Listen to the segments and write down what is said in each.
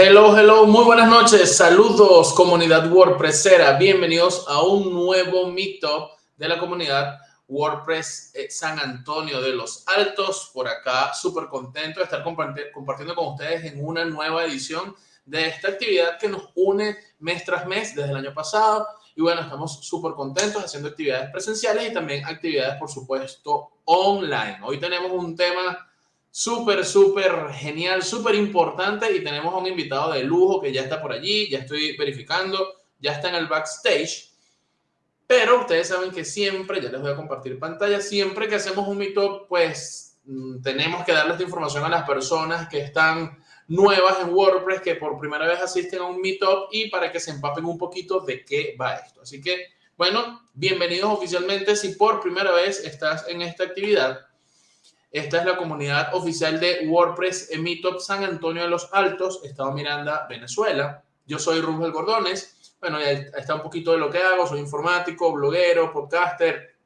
Hello, hello, muy buenas noches, saludos comunidad WordPressera, bienvenidos a un nuevo Meetup de la comunidad WordPress eh, San Antonio de los Altos, por acá súper contento de estar compartiendo con ustedes en una nueva edición de esta actividad que nos une mes tras mes desde el año pasado. Y bueno, estamos súper contentos haciendo actividades presenciales y también actividades por supuesto online. Hoy tenemos un tema súper, súper genial, súper importante y tenemos un invitado de lujo que ya está por allí, ya estoy verificando, ya está en el backstage. Pero ustedes saben que siempre, ya les voy a compartir pantalla, siempre que hacemos un meetup, pues mm, tenemos que darles información a las personas que están nuevas en WordPress, que por primera vez asisten a un meetup y para que se empapen un poquito de qué va esto. Así que, bueno, bienvenidos oficialmente si por primera vez estás en esta actividad. Esta es la comunidad oficial de WordPress en Meetup San Antonio de los Altos, Estado Miranda, Venezuela. Yo soy Rubel Gordones. Bueno, ya está un poquito de lo que hago. Soy informático, bloguero, podcaster.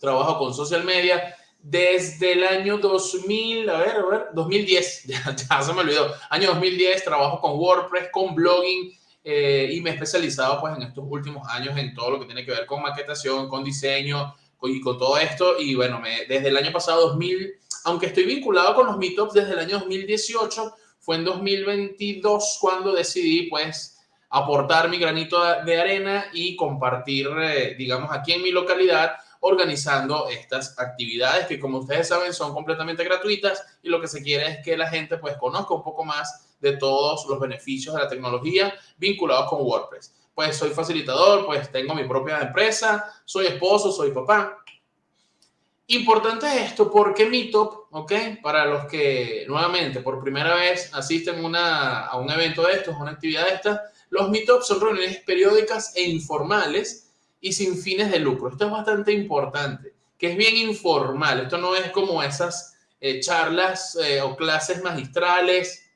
Trabajo con social media desde el año 2000, a ver, a ver, 2010. Ya, se me olvidó. Año 2010 trabajo con WordPress, con blogging eh, y me he especializado pues en estos últimos años en todo lo que tiene que ver con maquetación, con diseño, y con todo esto. Y bueno, me, desde el año pasado, 2000, aunque estoy vinculado con los meetups desde el año 2018, fue en 2022 cuando decidí pues aportar mi granito de arena y compartir, eh, digamos, aquí en mi localidad organizando estas actividades que como ustedes saben son completamente gratuitas y lo que se quiere es que la gente pues conozca un poco más de todos los beneficios de la tecnología vinculados con WordPress pues soy facilitador, pues tengo mi propia empresa, soy esposo, soy papá. Importante esto porque Meetup, ¿ok? Para los que nuevamente por primera vez asisten una, a un evento de estos, una actividad de estas, los Meetups son reuniones periódicas e informales y sin fines de lucro. Esto es bastante importante, que es bien informal. Esto no es como esas eh, charlas eh, o clases magistrales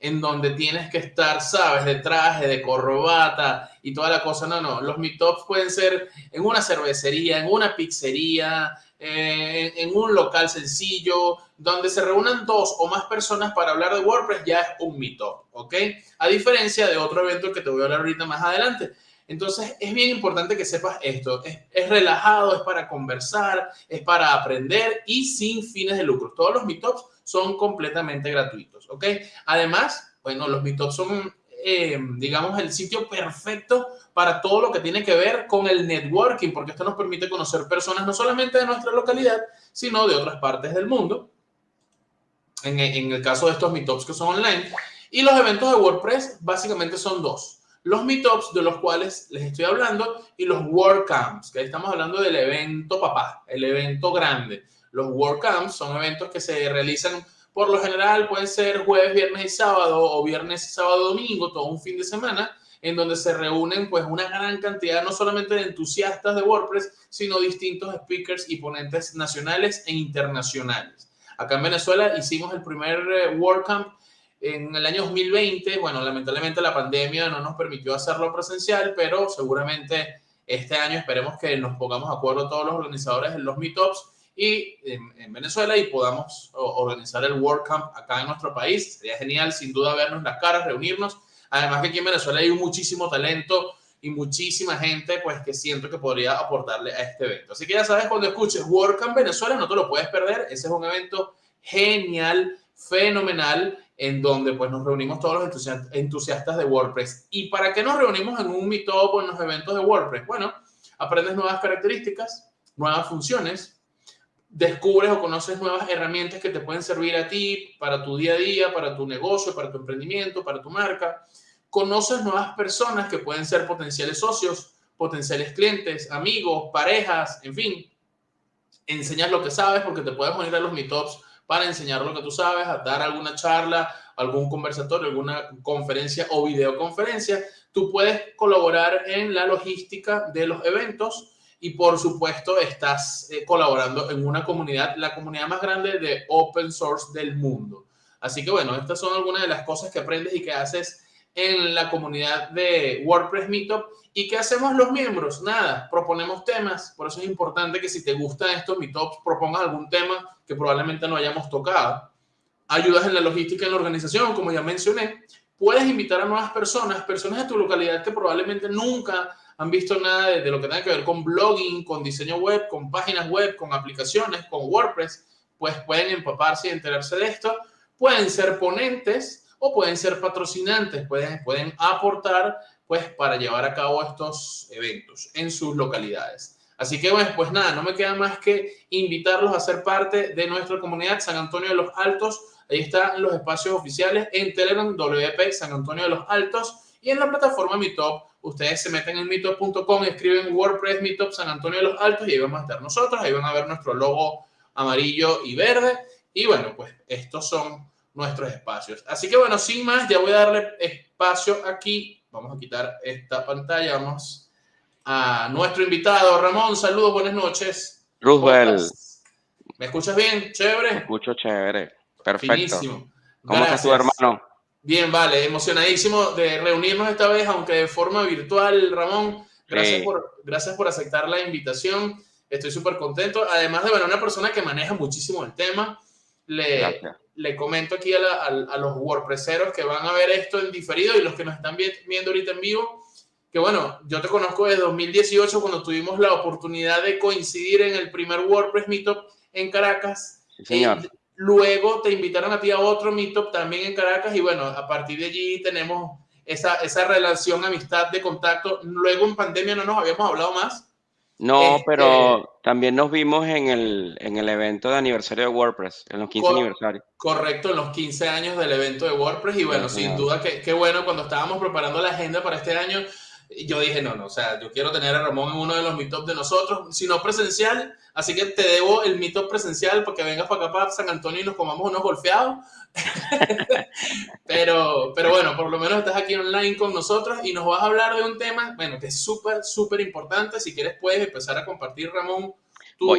en donde tienes que estar, sabes, de traje, de corbata y toda la cosa. No, no, los meetups pueden ser en una cervecería, en una pizzería, eh, en un local sencillo, donde se reúnan dos o más personas para hablar de WordPress, ya es un meetup, ¿ok? A diferencia de otro evento que te voy a hablar ahorita más adelante. Entonces, es bien importante que sepas esto. Es, es, relajado, es para conversar, es para aprender y sin fines de lucro. Todos los meetups son completamente gratuitos, ¿ok? Además, bueno, los Meetups son, eh, digamos, el sitio perfecto para todo lo que tiene que ver con el networking, porque esto nos permite conocer personas no solamente de nuestra localidad, sino de otras partes del mundo. En, en el caso de estos Meetups que son online. Y los eventos de WordPress básicamente son dos. Los Meetups de los cuales les estoy hablando y los WordCamps, que estamos hablando del evento papá, el evento grande los WordCamps son eventos que se realizan por lo general, pueden ser jueves, viernes y sábado o viernes, sábado, domingo, todo un fin de semana, en donde se reúnen pues una gran cantidad no solamente de entusiastas de WordPress, sino distintos speakers y ponentes nacionales e internacionales. Acá en Venezuela hicimos el primer eh, WordCamp en el año 2020. Bueno, lamentablemente la pandemia no nos permitió hacerlo presencial, pero seguramente este año esperemos que nos pongamos de acuerdo todos los organizadores en los meetups y en, Venezuela y podamos organizar el WordCamp acá en nuestro país. Sería genial, sin duda, vernos las caras, reunirnos. Además que aquí en Venezuela hay muchísimo talento y muchísima gente pues que siento que podría aportarle a este evento. Así que ya sabes, cuando escuches WordCamp Venezuela no te lo puedes perder. Ese es un evento genial, fenomenal, en donde pues nos reunimos todos los entusiastas de WordPress. ¿Y para qué nos reunimos en un meetup o en los eventos de WordPress? Bueno, aprendes nuevas características, nuevas funciones, descubres o conoces nuevas herramientas que te pueden servir a ti para tu día a día, para tu negocio, para tu emprendimiento, para tu marca. Conoces nuevas personas que pueden ser potenciales socios, potenciales clientes, amigos, parejas, en fin. Enseñas lo que sabes porque te puedes unir a los meetups para enseñar lo que tú sabes, a dar alguna charla, algún conversatorio, alguna conferencia o videoconferencia. Tú puedes colaborar en la logística de los eventos y por supuesto estás eh, colaborando en una comunidad, la comunidad más grande de open source del mundo. Así que bueno, estas son algunas de las cosas que aprendes y que haces en la comunidad de WordPress Meetup. ¿Y qué hacemos los miembros? Nada, proponemos temas. Por eso es importante que si te gustan estos meetups, propongas algún tema que probablemente no hayamos tocado. Ayudas en la logística en la organización, como ya mencioné, puedes invitar a nuevas personas, personas de tu localidad que probablemente nunca han visto nada de, lo que tenga que ver con blogging, con diseño web, con páginas web, con aplicaciones, con WordPress, pues pueden empaparse y enterarse de esto. Pueden ser ponentes o pueden ser patrocinantes, pueden, pueden aportar pues para llevar a cabo estos eventos en sus localidades. Así que bueno, pues nada, no me queda más que invitarlos a ser parte de nuestra comunidad San Antonio de los Altos. Ahí están los espacios oficiales en Telegram, WP San Antonio de los Altos y en la plataforma Meetup. Ustedes se meten en meetup.com, escriben WordPress Meetup San Antonio de los Altos y ahí vamos a estar nosotros. Ahí van a ver nuestro logo amarillo y verde. Y bueno, pues estos son nuestros espacios. Así que bueno, sin más, ya voy a darle espacio aquí. Vamos a quitar esta pantalla. Vamos a nuestro invitado. Ramón, saludos, buenas noches. Roosevelt. ¿Me escuchas bien? ¿Chévere? Me escucho chévere. Perfecto. Finísimo. ¿Cómo estás tu hermano? Bien, vale. Emocionadísimo de reunirnos esta vez, aunque de forma virtual, Ramón. Gracias, por, gracias por aceptar la invitación. Estoy súper contento. Además de, bueno, una persona que maneja muchísimo el tema. Le, le comento aquí a, a, los WordPresseros que van a ver esto en diferido y los que nos están viendo ahorita en vivo que bueno, yo te conozco desde 2018 cuando tuvimos la oportunidad de coincidir en el primer WordPress Meetup en Caracas. señor. Luego te invitaron a ti a otro Meetup también en Caracas y bueno, a partir de allí tenemos esa, esa relación, amistad, de contacto. Luego en pandemia no nos habíamos hablado más. No, este, pero también nos vimos en el, en el evento de aniversario de WordPress, en los 15 aniversarios. Correcto, en los 15 años del evento de WordPress. Y bueno, sin duda que, que bueno, cuando estábamos preparando la agenda para este año, yo dije, no, no, o sea, yo quiero tener a Ramón en uno de los meetups de nosotros, si no presencial, así que te debo el meetup presencial porque vengas para acá, para San Antonio y nos comamos unos golfeados. pero, pero bueno, por lo menos estás aquí online con nosotros y nos vas a hablar de un tema, bueno, que es súper, súper importante. Si quieres, puedes empezar a compartir, Ramón, tu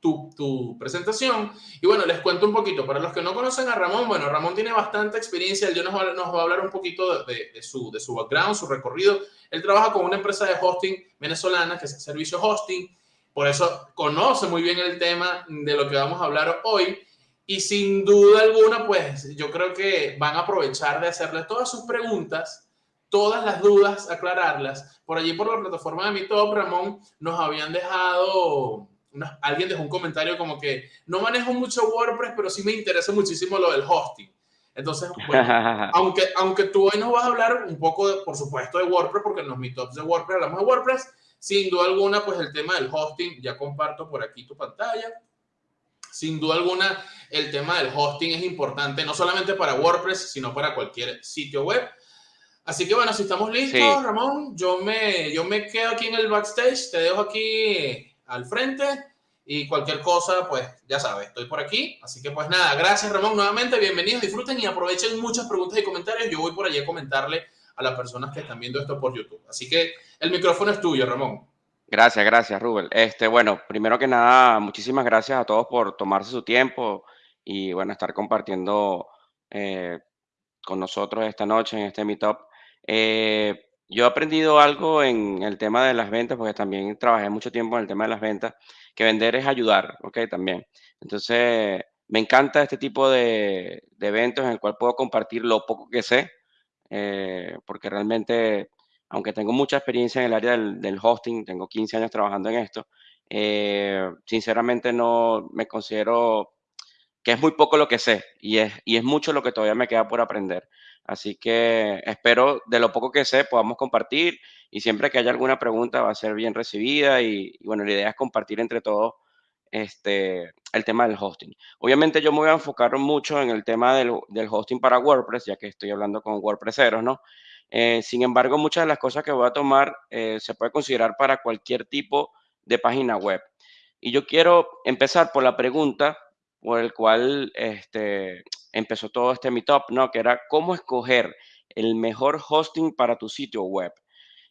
tu, presentación. Y bueno, les cuento un poquito. Para los que no conocen a Ramón, bueno, Ramón tiene bastante experiencia. Él nos va, nos va a hablar un poquito de, su, de su background, su recorrido. Él trabaja con una empresa de hosting venezolana que es Servicio Hosting. Por eso conoce muy bien el tema de lo que vamos a hablar hoy. Y sin duda alguna, pues yo creo que van a aprovechar de hacerle todas sus preguntas, todas las dudas, aclararlas. Por allí, por la plataforma de mi top, Ramón, nos habían dejado alguien dejó un comentario como que no manejo mucho WordPress, pero sí me interesa muchísimo lo del hosting. Entonces, aunque, aunque tú hoy nos vas a hablar un poco, por supuesto, de WordPress, porque en los meetups de WordPress hablamos de WordPress, sin duda alguna, pues el tema del hosting, ya comparto por aquí tu pantalla. Sin duda alguna, el tema del hosting es importante, no solamente para WordPress, sino para cualquier sitio web. Así que bueno, si estamos listos, Ramón, yo me, yo me quedo aquí en el backstage, te dejo aquí al frente y cualquier cosa, pues ya sabes, estoy por aquí. Así que pues nada, gracias Ramón nuevamente, bienvenidos, disfruten y aprovechen muchas preguntas y comentarios. Yo voy por allí a comentarle a las personas que están viendo esto por YouTube. Así que el micrófono es tuyo, Ramón. Gracias, gracias, Rubel. Este, bueno, primero que nada, muchísimas gracias a todos por tomarse su tiempo y, bueno, estar compartiendo eh, con nosotros esta noche en este Meetup. Eh, yo he aprendido algo en el tema de las ventas, porque también trabajé mucho tiempo en el tema de las ventas, que vender es ayudar, ¿ok? También. Entonces, me encanta este tipo de, eventos en el cual puedo compartir lo poco que sé, eh, porque realmente, aunque tengo mucha experiencia en el área del, hosting, tengo 15 años trabajando en esto, eh, sinceramente no me considero que es muy poco lo que sé y es, y es mucho lo que todavía me queda por aprender. Así que espero de lo poco que sé podamos compartir y siempre que haya alguna pregunta va a ser bien recibida y, bueno, la idea es compartir entre todos este, el tema del hosting. Obviamente yo me voy a enfocar mucho en el tema del, hosting para WordPress, ya que estoy hablando con WordPresseros, ¿no? Eh, sin embargo, muchas de las cosas que voy a tomar eh, se puede considerar para cualquier tipo de página web. Y yo quiero empezar por la pregunta por el cual este, empezó todo este meetup, ¿no? Que era cómo escoger el mejor hosting para tu sitio web.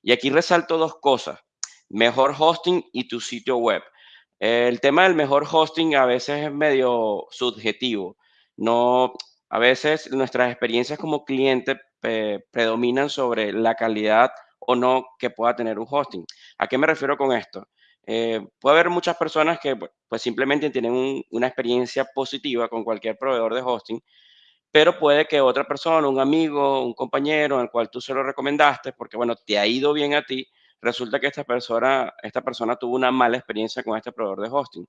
Y aquí resalto dos cosas, mejor hosting y tu sitio web. El tema del mejor hosting a veces es medio subjetivo. No, a veces nuestras experiencias como cliente eh, predominan sobre la calidad o no que pueda tener un hosting. ¿A qué me refiero con esto? Eh, puede haber muchas personas que pues simplemente tienen una experiencia positiva con cualquier proveedor de hosting, pero puede que otra persona, un amigo, un compañero, al cual tú se lo recomendaste, porque bueno, te ha ido bien a ti, resulta que esta persona, esta persona tuvo una mala experiencia con este proveedor de hosting.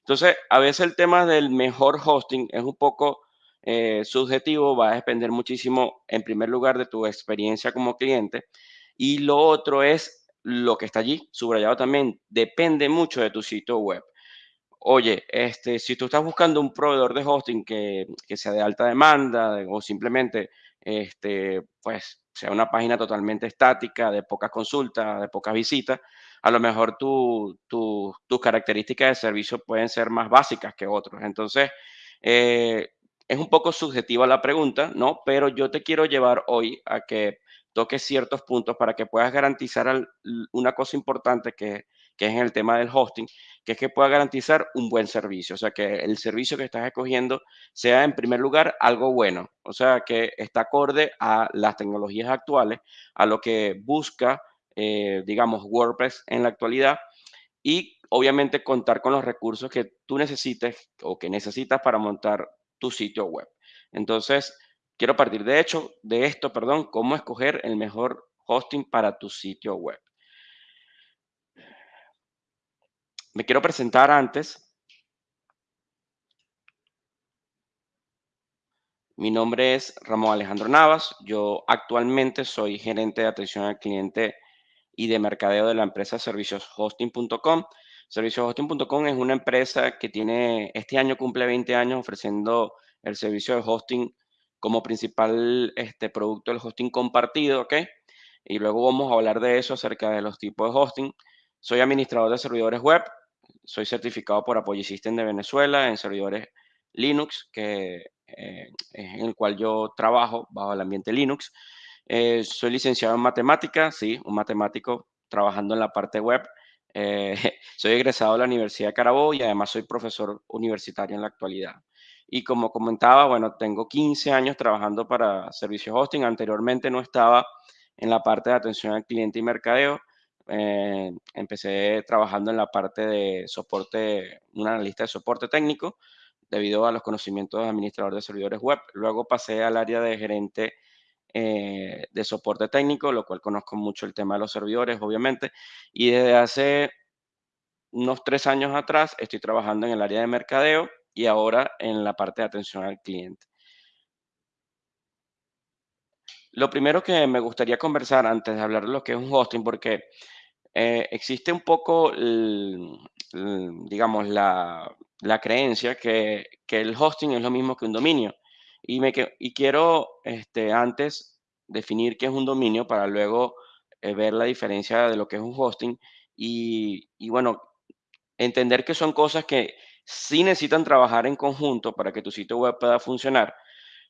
Entonces, a veces el tema del mejor hosting es un poco eh, subjetivo, va a depender muchísimo, en primer lugar, de tu experiencia como cliente, y lo otro es lo que está allí, subrayado también, depende mucho de tu sitio web. Oye, este, si tú estás buscando un proveedor de hosting que, que sea de alta demanda o simplemente, este, pues, sea una página totalmente estática, de pocas consultas, de pocas visitas, a lo mejor tu, tu- tus características de servicio pueden ser más básicas que otros. Entonces, eh, es un poco subjetiva la pregunta, ¿no? Pero yo te quiero llevar hoy a que toques ciertos puntos para que puedas garantizar una cosa importante que, que es en el tema del hosting que es que pueda garantizar un buen servicio, o sea, que el servicio que estás escogiendo sea en primer lugar algo bueno, o sea, que está acorde a las tecnologías actuales, a lo que busca, eh, digamos, WordPress en la actualidad. Y obviamente contar con los recursos que tú necesites o que necesitas para montar tu sitio web. Entonces, quiero partir de hecho de esto, perdón, cómo escoger el mejor hosting para tu sitio web. Me quiero presentar antes Mi nombre es Ramón Alejandro Navas. Yo actualmente soy gerente de atención al cliente y de mercadeo de la empresa servicioshosting.com. Servicioshosting.com es una empresa que tiene, este año cumple 20 años ofreciendo el servicio de hosting como principal este, producto del hosting compartido, ¿ok? Y luego vamos a hablar de eso acerca de los tipos de hosting. Soy administrador de servidores web, soy certificado por Apogee System de Venezuela en servidores Linux, que eh, en el cual yo trabajo bajo el ambiente Linux. Eh, soy licenciado en matemáticas, sí, un matemático trabajando en la parte web. Eh, soy egresado de la Universidad de Carabobo y además soy profesor universitario en la actualidad. Y como comentaba, bueno, tengo 15 años trabajando para servicios hosting. Anteriormente no estaba en la parte de atención al cliente y mercadeo. Eh, empecé trabajando en la parte de soporte, un analista de soporte técnico debido a los conocimientos de administrador de servidores web. Luego pasé al área de gerente eh, de soporte técnico, lo cual conozco mucho el tema de los servidores, obviamente. Y desde hace unos tres años atrás estoy trabajando en el área de mercadeo y ahora en la parte de atención al cliente. Lo primero que me gustaría conversar antes de hablar de lo que es un hosting, porque eh, existe un poco, digamos, la, la creencia que, que el hosting es lo mismo que un dominio. Y, me, y quiero este, antes definir qué es un dominio para luego eh, ver la diferencia de lo que es un hosting y, y bueno, entender que son cosas que sí necesitan trabajar en conjunto para que tu sitio web pueda funcionar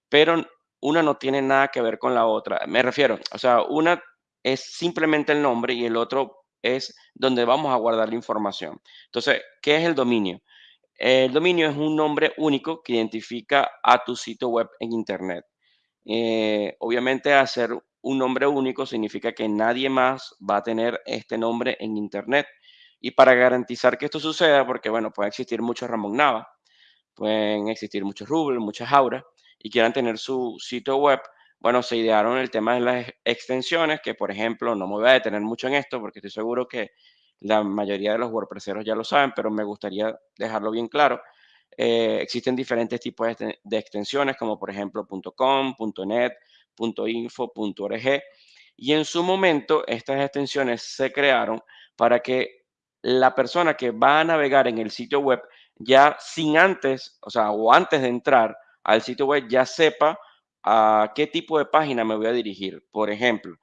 pero una no tiene nada que ver con la otra. Me refiero, o sea, una es simplemente el nombre y el otro es donde vamos a guardar la información. Entonces, ¿qué es el dominio? El dominio es un nombre único que identifica a tu sitio web en Internet. Eh, obviamente, hacer un nombre único significa que nadie más va a tener este nombre en Internet. Y para garantizar que esto suceda, porque bueno, puede existir muchos Ramón Nava, pueden existir muchos Rubel, muchas auras, y quieran tener su sitio web, bueno, se idearon el tema de las extensiones, que por ejemplo, no me voy a detener mucho en esto porque estoy seguro que la mayoría de los WordPresseros ya lo saben, pero me gustaría dejarlo bien claro. Eh, existen diferentes tipos de, de, extensiones, como por ejemplo .com, .net, .info, .org, y en su momento estas extensiones se crearon para que la persona que va a navegar en el sitio web ya sin antes, o sea, o antes de entrar al sitio web, ya sepa a qué tipo de página me voy a dirigir. Por ejemplo,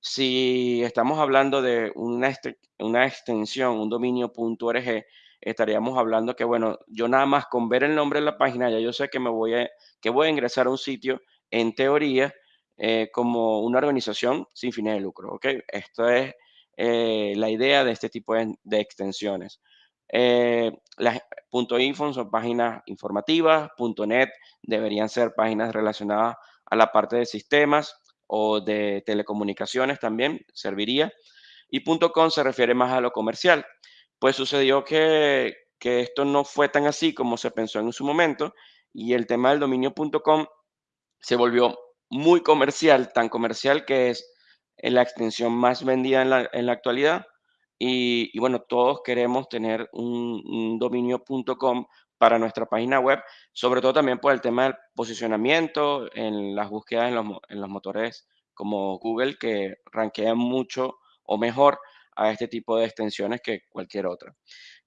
si estamos hablando de una, una extensión, un dominio.org, estaríamos hablando que, bueno, yo nada más con ver el nombre de la página, ya yo sé que me voy a, que voy a ingresar a un sitio, en teoría, eh, como una organización sin fines de lucro, ¿ok? Esto es eh, la idea de este tipo de, extensiones. Eh, las .info son páginas informativas, .net deberían ser páginas relacionadas a la parte de sistemas o de telecomunicaciones también, serviría. Y .com se refiere más a lo comercial. Pues sucedió que, que esto no fue tan así como se pensó en su momento y el tema del dominio.com se volvió muy comercial, tan comercial que es la extensión más vendida en la, en la actualidad. Y, bueno, todos queremos tener un, dominio.com para nuestra página web, sobre todo también por el tema del posicionamiento en las búsquedas en los, en los motores como Google, que ranquean mucho o mejor a este tipo de extensiones que cualquier otra.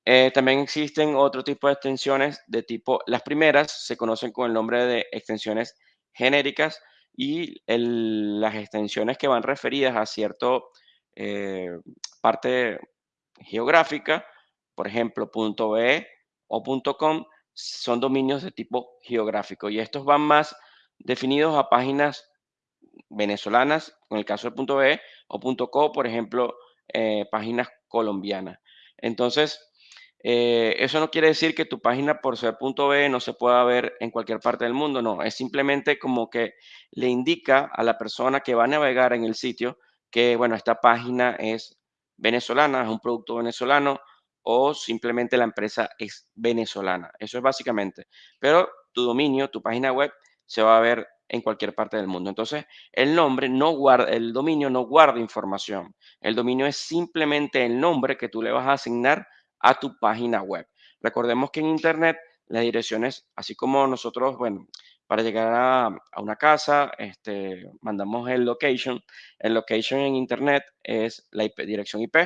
Eh, también existen otro tipo de extensiones de tipo, las primeras se conocen con el nombre de extensiones genéricas y las extensiones que van referidas a cierto eh, parte geográfica, por ejemplo, .be o .com, son dominios de tipo geográfico y estos van más definidos a páginas venezolanas, en el caso del .be o .co, por ejemplo, eh, páginas colombianas. Entonces, eh, eso no quiere decir que tu página por ser punto .b no se pueda ver en cualquier parte del mundo, no, es simplemente como que le indica a la persona que va a navegar en el sitio que, bueno, esta página es venezolana, es un producto venezolano o simplemente la empresa es venezolana. Eso es básicamente. Pero tu dominio, tu página web se va a ver en cualquier parte del mundo. Entonces, el nombre no guarda, el dominio no guarda información. El dominio es simplemente el nombre que tú le vas a asignar a tu página web. Recordemos que en Internet las direcciones, así como nosotros, bueno, para llegar a, una casa, este, mandamos el location. El location en Internet es la dirección IP.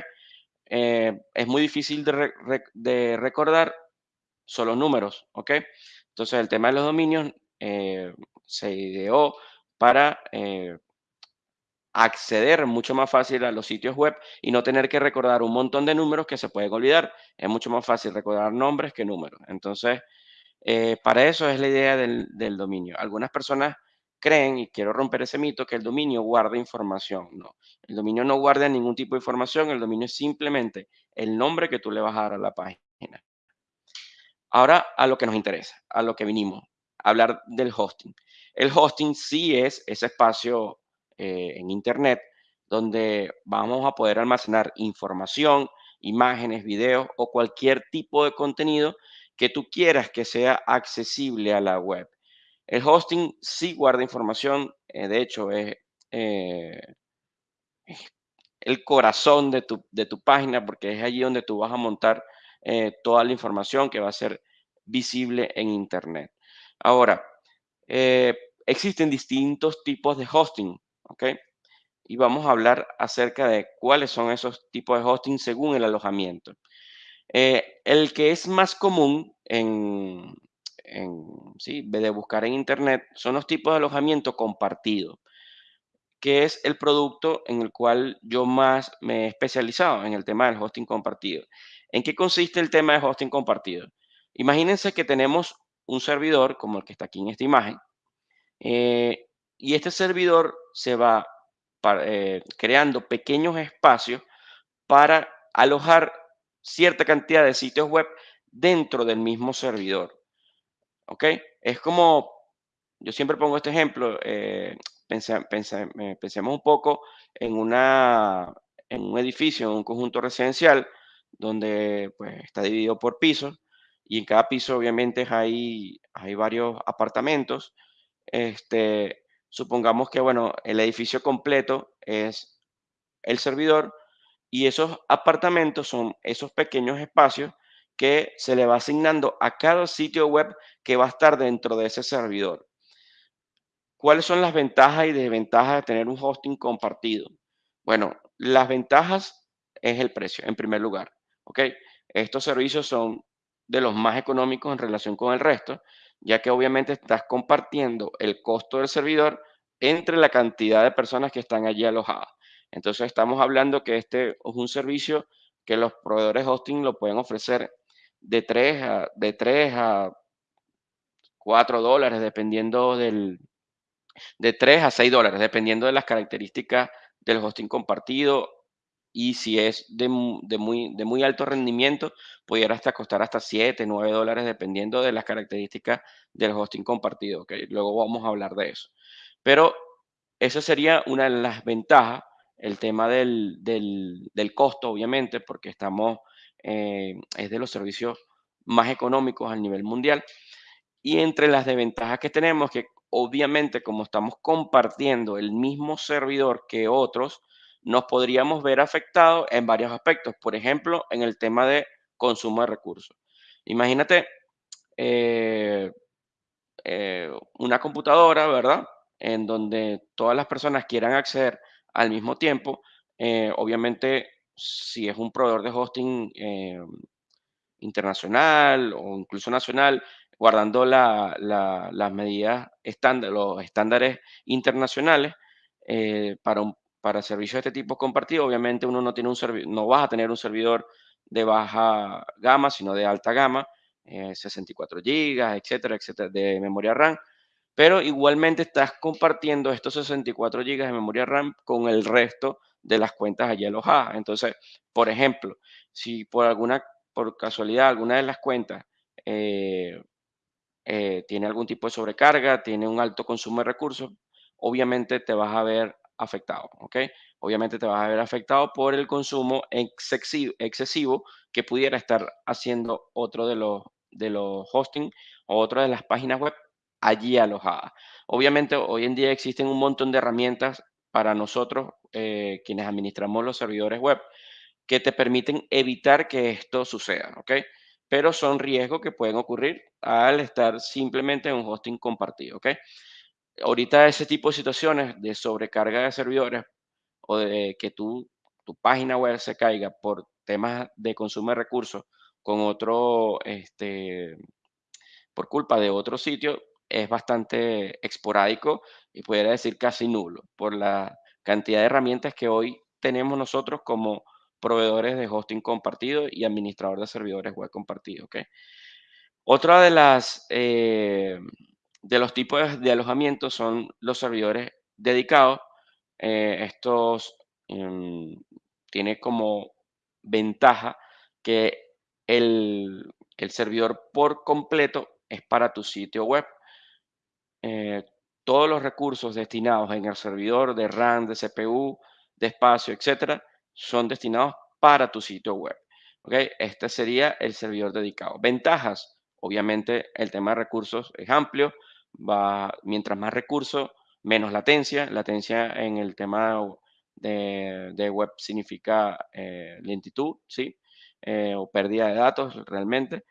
Eh, es muy difícil de, recordar solo números, ¿ok? Entonces, el tema de los dominios eh, se ideó para eh, acceder mucho más fácil a los sitios web y no tener que recordar un montón de números que se pueden olvidar. Es mucho más fácil recordar nombres que números. Entonces, eh, para eso es la idea del, dominio. Algunas personas creen, y quiero romper ese mito, que el dominio guarda información. No, el dominio no guarda ningún tipo de información, el dominio es simplemente el nombre que tú le vas a dar a la página. Ahora a lo que nos interesa, a lo que vinimos, a hablar del hosting. El hosting sí es ese espacio eh, en Internet, donde vamos a poder almacenar información, imágenes, videos o cualquier tipo de contenido que tú quieras que sea accesible a la web. El hosting sí guarda información, eh, de hecho es eh, el corazón de tu, de tu, página porque es allí donde tú vas a montar toda la información que va a ser visible en Internet. Ahora, existen distintos tipos de hosting. ¿Ok? Y vamos a hablar acerca de cuáles son esos tipos de hosting según el alojamiento. Eh, el que es más común en, ¿sí? de buscar en Internet son los tipos de alojamiento compartido, que es el producto en el cual yo más me he especializado en el tema del hosting compartido. ¿En qué consiste el tema de hosting compartido? Imagínense que tenemos un servidor como el que está aquí en esta imagen, eh, y este servidor se va eh, creando pequeños espacios para alojar cierta cantidad de sitios web dentro del mismo servidor. ¿Ok? Es como, yo siempre pongo este ejemplo, eh, pensemos un poco en, una, en un edificio, en un conjunto residencial, donde pues, está dividido por pisos, y en cada piso obviamente hay, hay varios apartamentos. Este, Supongamos que, bueno, el edificio completo es el servidor y esos apartamentos son esos pequeños espacios que se le va asignando a cada sitio web que va a estar dentro de ese servidor. ¿Cuáles son las ventajas y desventajas de tener un hosting compartido? Bueno, las ventajas es el precio, en primer lugar. ¿ok? Estos servicios son de los más económicos en relación con el resto ya que obviamente estás compartiendo el costo del servidor entre la cantidad de personas que están allí alojadas. Entonces estamos hablando que este es un servicio que los proveedores hosting lo pueden ofrecer de 3 a, de 3 a 4 dólares, dependiendo del, de 3 a 6 dólares, dependiendo de las características del hosting compartido y si es de, muy, de muy alto rendimiento, pudiera hasta costar hasta 7, 9 dólares, dependiendo de las características del hosting compartido. que Luego vamos a hablar de eso. Pero esa sería una de las ventajas, el tema del, costo, obviamente, porque estamos, eh, es de los servicios más económicos a nivel mundial. Y entre las desventajas que tenemos, que obviamente como estamos compartiendo el mismo servidor que otros, nos podríamos ver afectados en varios aspectos. Por ejemplo, en el tema de consumo de recursos. Imagínate eh, eh, una computadora, ¿verdad? En donde todas las personas quieran acceder al mismo tiempo. Eh, obviamente, si es un proveedor de hosting internacional o incluso nacional, guardando las medidas estándar, los estándares internacionales para, un, para servicios de este tipo compartido, obviamente uno no, tiene un no vas a tener un servidor de baja gama, sino de alta gama, 64 GB, etcétera, etcétera, de memoria RAM. Pero igualmente estás compartiendo estos 64 GB de memoria RAM con el resto de las cuentas allí alojadas. Entonces, por ejemplo, si por alguna, por casualidad, alguna de las cuentas eh, eh, tiene algún tipo de sobrecarga, tiene un alto consumo de recursos, obviamente te vas a ver afectado, ¿ok? Obviamente te vas a ver afectado por el consumo excesivo, excesivo que pudiera estar haciendo otro de los, de los hosting o otra de las páginas web allí alojadas. Obviamente hoy en día existen un montón de herramientas para nosotros, eh, quienes administramos los servidores web, que te permiten evitar que esto suceda, ¿ok? Pero son riesgos que pueden ocurrir al estar simplemente en un hosting compartido, ¿ok? ahorita ese tipo de situaciones de sobrecarga de servidores o de que tu, tu página web se caiga por temas de consumo de recursos con otro, este, por culpa de otro sitio, es bastante esporádico y pudiera decir casi nulo por la cantidad de herramientas que hoy tenemos nosotros como proveedores de hosting compartido y administrador de servidores web compartido. ¿okay? Otra de las eh, de los tipos de alojamiento son los servidores dedicados. Eh, estos em, tiene como ventaja que el, servidor por completo es para tu sitio web. Eh, todos los recursos destinados en el servidor de RAM, de CPU, de espacio, etcétera, son destinados para tu sitio web. ¿okay? Este sería el servidor dedicado. Ventajas, obviamente el tema de recursos es amplio mientras más recursos, menos latencia. Latencia en el tema de, web significa eh, lentitud, ¿sí? Eh, o pérdida de datos realmente.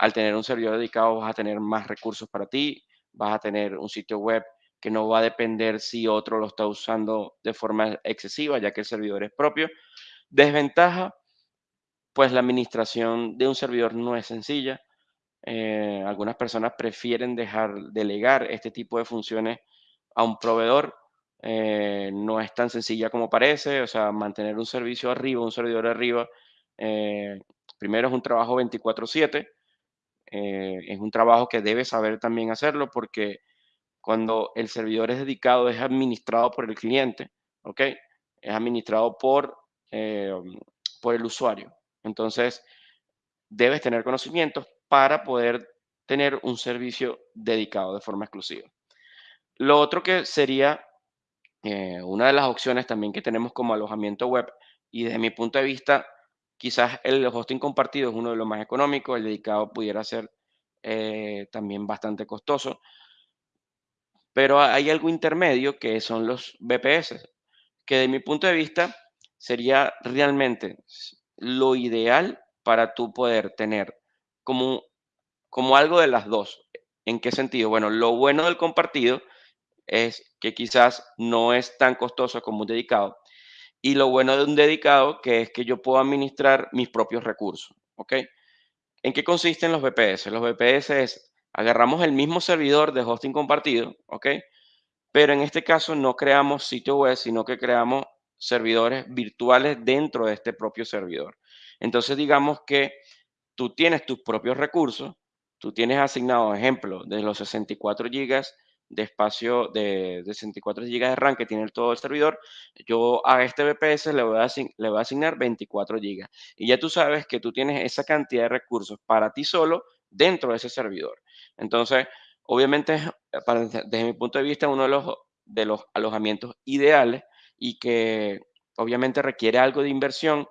Al tener un servidor dedicado vas a tener más recursos para ti, vas a tener un sitio web que no va a depender si otro lo está usando de forma excesiva, ya que el servidor es propio. Desventaja, pues la administración de un servidor no es sencilla. Eh, algunas personas prefieren dejar delegar este tipo de funciones a un proveedor. Eh, no es tan sencilla como parece, o sea, mantener un servicio arriba, un servidor arriba, eh, primero es un trabajo 24/7, es un trabajo que debe saber también hacerlo porque cuando el servidor es dedicado, es administrado por el cliente, ¿ok? Es administrado por, por el usuario. Entonces, debes tener conocimientos para poder tener un servicio dedicado de forma exclusiva. Lo otro que sería eh, una de las opciones también que tenemos como alojamiento web y desde mi punto de vista, quizás el hosting compartido es uno de los más económicos, el dedicado pudiera ser eh, también bastante costoso, pero hay algo intermedio que son los VPS, que de mi punto de vista sería realmente lo ideal para tú poder tener como, como algo de las dos. ¿En qué sentido? Bueno, lo bueno del compartido es que quizás no es tan costoso como un dedicado. Y lo bueno de un dedicado que es que yo puedo administrar mis propios recursos. ¿Ok? ¿En qué consisten los VPS? Los VPS es, agarramos el mismo servidor de hosting compartido, ¿ok? Pero en este caso no creamos sitio web, sino que creamos servidores virtuales dentro de este propio servidor. Entonces digamos que tú tienes tus propios recursos, tú tienes asignado, ejemplo, de los 64 GB de espacio de, 64 GB de RAM que tiene todo el servidor, yo a este VPS le voy a, le voy a asignar 24 GB. Y ya tú sabes que tú tienes esa cantidad de recursos para ti solo dentro de ese servidor. Entonces, obviamente, desde mi punto de vista, uno de los, de los alojamientos ideales y que obviamente requiere algo de inversión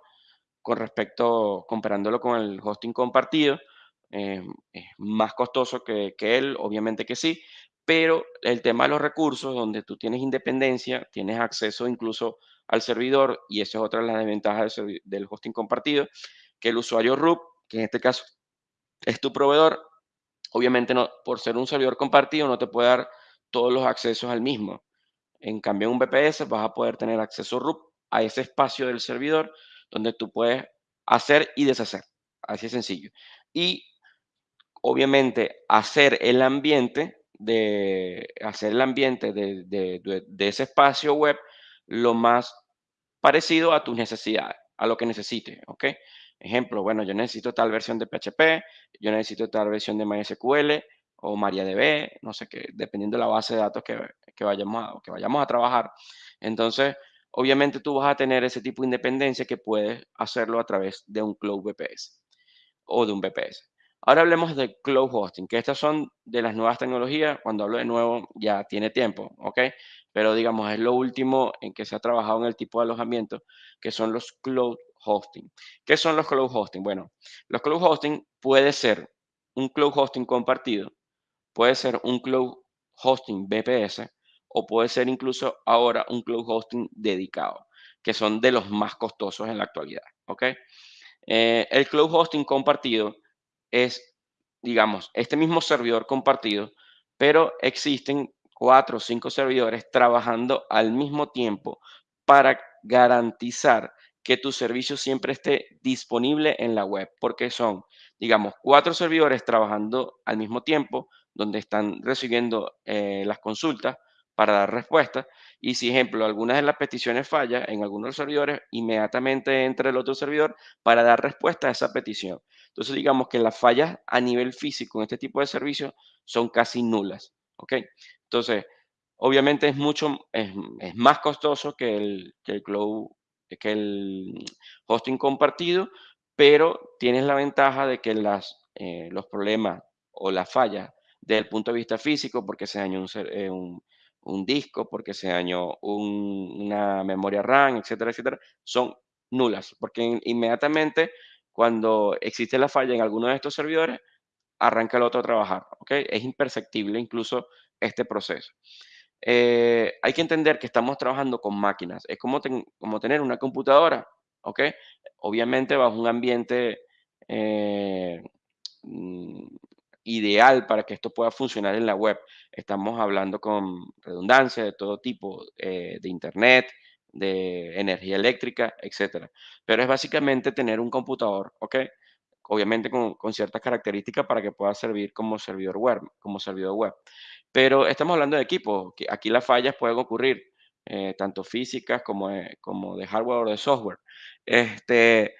con respecto, comparándolo con el hosting compartido, eh, es más costoso que, él, obviamente que sí, pero el tema de los recursos, donde tú tienes independencia, tienes acceso incluso al servidor, y esa es otra de las desventajas del, hosting compartido, que el usuario root, que en este caso es tu proveedor, obviamente no, por ser un servidor compartido no te puede dar todos los accesos al mismo. En cambio, en un VPS vas a poder tener acceso root a ese espacio del servidor donde tú puedes hacer y deshacer. Así de sencillo. Y obviamente hacer el ambiente de hacer el ambiente de, de, ese espacio web lo más parecido a tus necesidades, a lo que necesites, ¿ok? Ejemplo, bueno, yo necesito tal versión de PHP, yo necesito tal versión de MySQL o MariaDB, no sé qué, dependiendo de la base de datos que, que vayamos, a, que vayamos a trabajar. Entonces, obviamente tú vas a tener ese tipo de independencia que puedes hacerlo a través de un Cloud VPS o de un VPS. Ahora hablemos de Cloud Hosting, que estas son de las nuevas tecnologías. Cuando hablo de nuevo, ya tiene tiempo, ¿ok? Pero digamos, es lo último en que se ha trabajado en el tipo de alojamiento, que son los Cloud Hosting. ¿Qué son los Cloud Hosting? Bueno, los Cloud Hosting puede ser un Cloud Hosting compartido, puede ser un Cloud Hosting VPS o puede ser incluso ahora un Cloud Hosting dedicado, que son de los más costosos en la actualidad, ¿ok? Eh, el Cloud Hosting compartido es, digamos, este mismo servidor compartido, pero existen cuatro o cinco servidores trabajando al mismo tiempo para garantizar que tu servicio siempre esté disponible en la web, porque son, digamos, cuatro servidores trabajando al mismo tiempo, donde están recibiendo eh, las consultas para dar respuesta. Y si, ejemplo, alguna de las peticiones falla en algunos servidores, inmediatamente entra el otro servidor para dar respuesta a esa petición. Entonces, digamos que las fallas a nivel físico en este tipo de servicios son casi nulas. ¿Ok? Entonces, obviamente es mucho, es, más costoso que el, que el cloud, que el hosting compartido, pero tienes la ventaja de que las, eh, los problemas o las fallas desde el punto de vista físico, porque se dañó un, eh, un, un disco, porque se dañó una memoria RAM, etcétera, etcétera, son nulas, porque inmediatamente cuando existe la falla en alguno de estos servidores, arranca el otro a trabajar, ¿ok? Es imperceptible incluso este proceso. Eh, hay que entender que estamos trabajando con máquinas, es como, como tener una computadora, ¿ok? Obviamente bajo un ambiente eh, mm, ideal para que esto pueda funcionar en la web. Estamos hablando con redundancia de todo tipo, eh, de internet, de energía eléctrica, etcétera. Pero es básicamente tener un computador, ¿ok? Obviamente con, ciertas características para que pueda servir como servidor web, como servidor web. Pero estamos hablando de equipo. Aquí las fallas pueden ocurrir, eh, tanto físicas como de, como de hardware o de software. Este,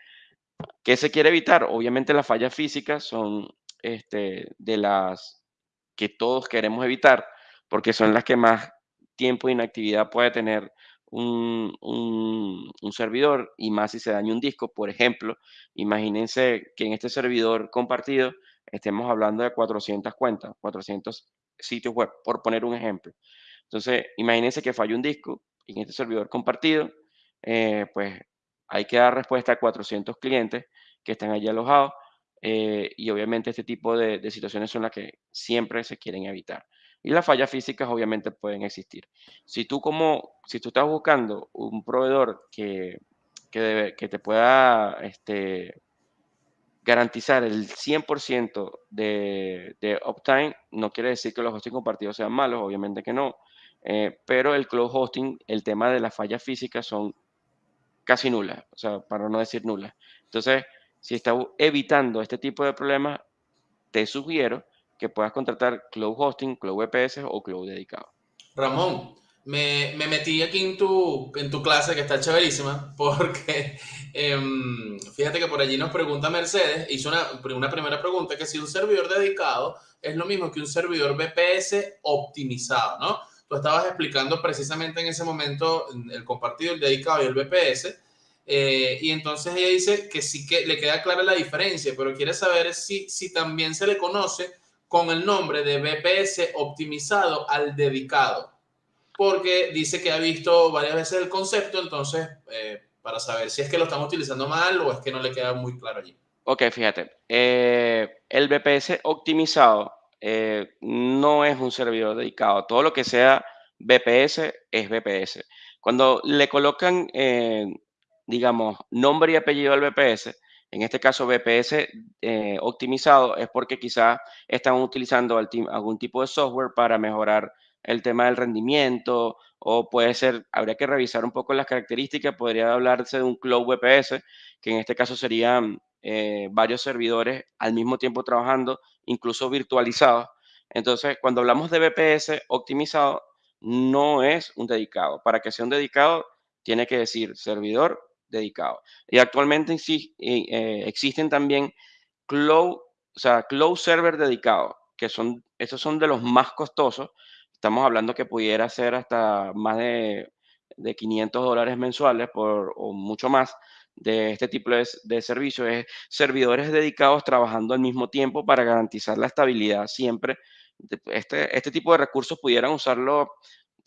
¿Qué se quiere evitar? Obviamente las fallas físicas son este, de las que todos queremos evitar, porque son las que más tiempo de inactividad puede tener un, un, servidor y más si se daña un disco. Por ejemplo, imagínense que en este servidor compartido estemos hablando de 400 cuentas, 400 sitios web, por poner un ejemplo. Entonces, imagínense que falla un disco en este servidor compartido, eh, pues hay que dar respuesta a 400 clientes que están allí alojados eh, y obviamente este tipo de, situaciones son las que siempre se quieren evitar. Y las fallas físicas obviamente pueden existir. Si tú como, si tú estás buscando un proveedor que, que, que te pueda este, garantizar el 100% de, de uptime, no quiere decir que los hosting compartidos sean malos, obviamente que no, eh, pero el cloud hosting, el tema de las fallas físicas son casi nulas, o sea, para no decir nulas. Entonces, si estás evitando este tipo de problemas, te sugiero que puedas contratar Cloud Hosting, Cloud VPS o Cloud Dedicado. Ramón, me, me, metí aquí en tu, en tu clase que está chéverísima porque em, fíjate que por allí nos pregunta Mercedes, hizo una, una primera pregunta, que si un servidor dedicado es lo mismo que un servidor VPS optimizado, ¿no? Tú estabas explicando precisamente en ese momento el compartido, el dedicado y el VPS. Eh, y entonces ella dice que sí que le queda clara la diferencia, pero quiere saber si, si también se le conoce con el nombre de BPS optimizado al dedicado, porque dice que ha visto varias veces el concepto, entonces eh, para saber si es que lo estamos utilizando mal o es que no le queda muy claro allí. Ok, fíjate, eh, el BPS optimizado eh, no es un servidor dedicado. Todo lo que sea VPS es VPS. Cuando le colocan, eh, digamos, nombre y apellido al VPS, en este caso VPS eh, optimizado, es porque quizás están utilizando algún tipo de software para mejorar el tema del rendimiento o puede ser, habría que revisar un poco las características, podría hablarse de un Cloud VPS, que en este caso serían eh, varios servidores al mismo tiempo trabajando, incluso virtualizados. Entonces, cuando hablamos de VPS optimizado, no es un dedicado. Para que sea un dedicado, tiene que decir servidor dedicado. Y actualmente eh, existen también cloud, o sea, cloud server dedicado, que son, esos son de los más costosos. Estamos hablando que pudiera ser hasta más de, de 500 dólares mensuales por, o mucho más de este tipo de, de servicios. Es servidores dedicados trabajando al mismo tiempo para garantizar la estabilidad siempre. Este, este tipo de recursos pudieran usarlo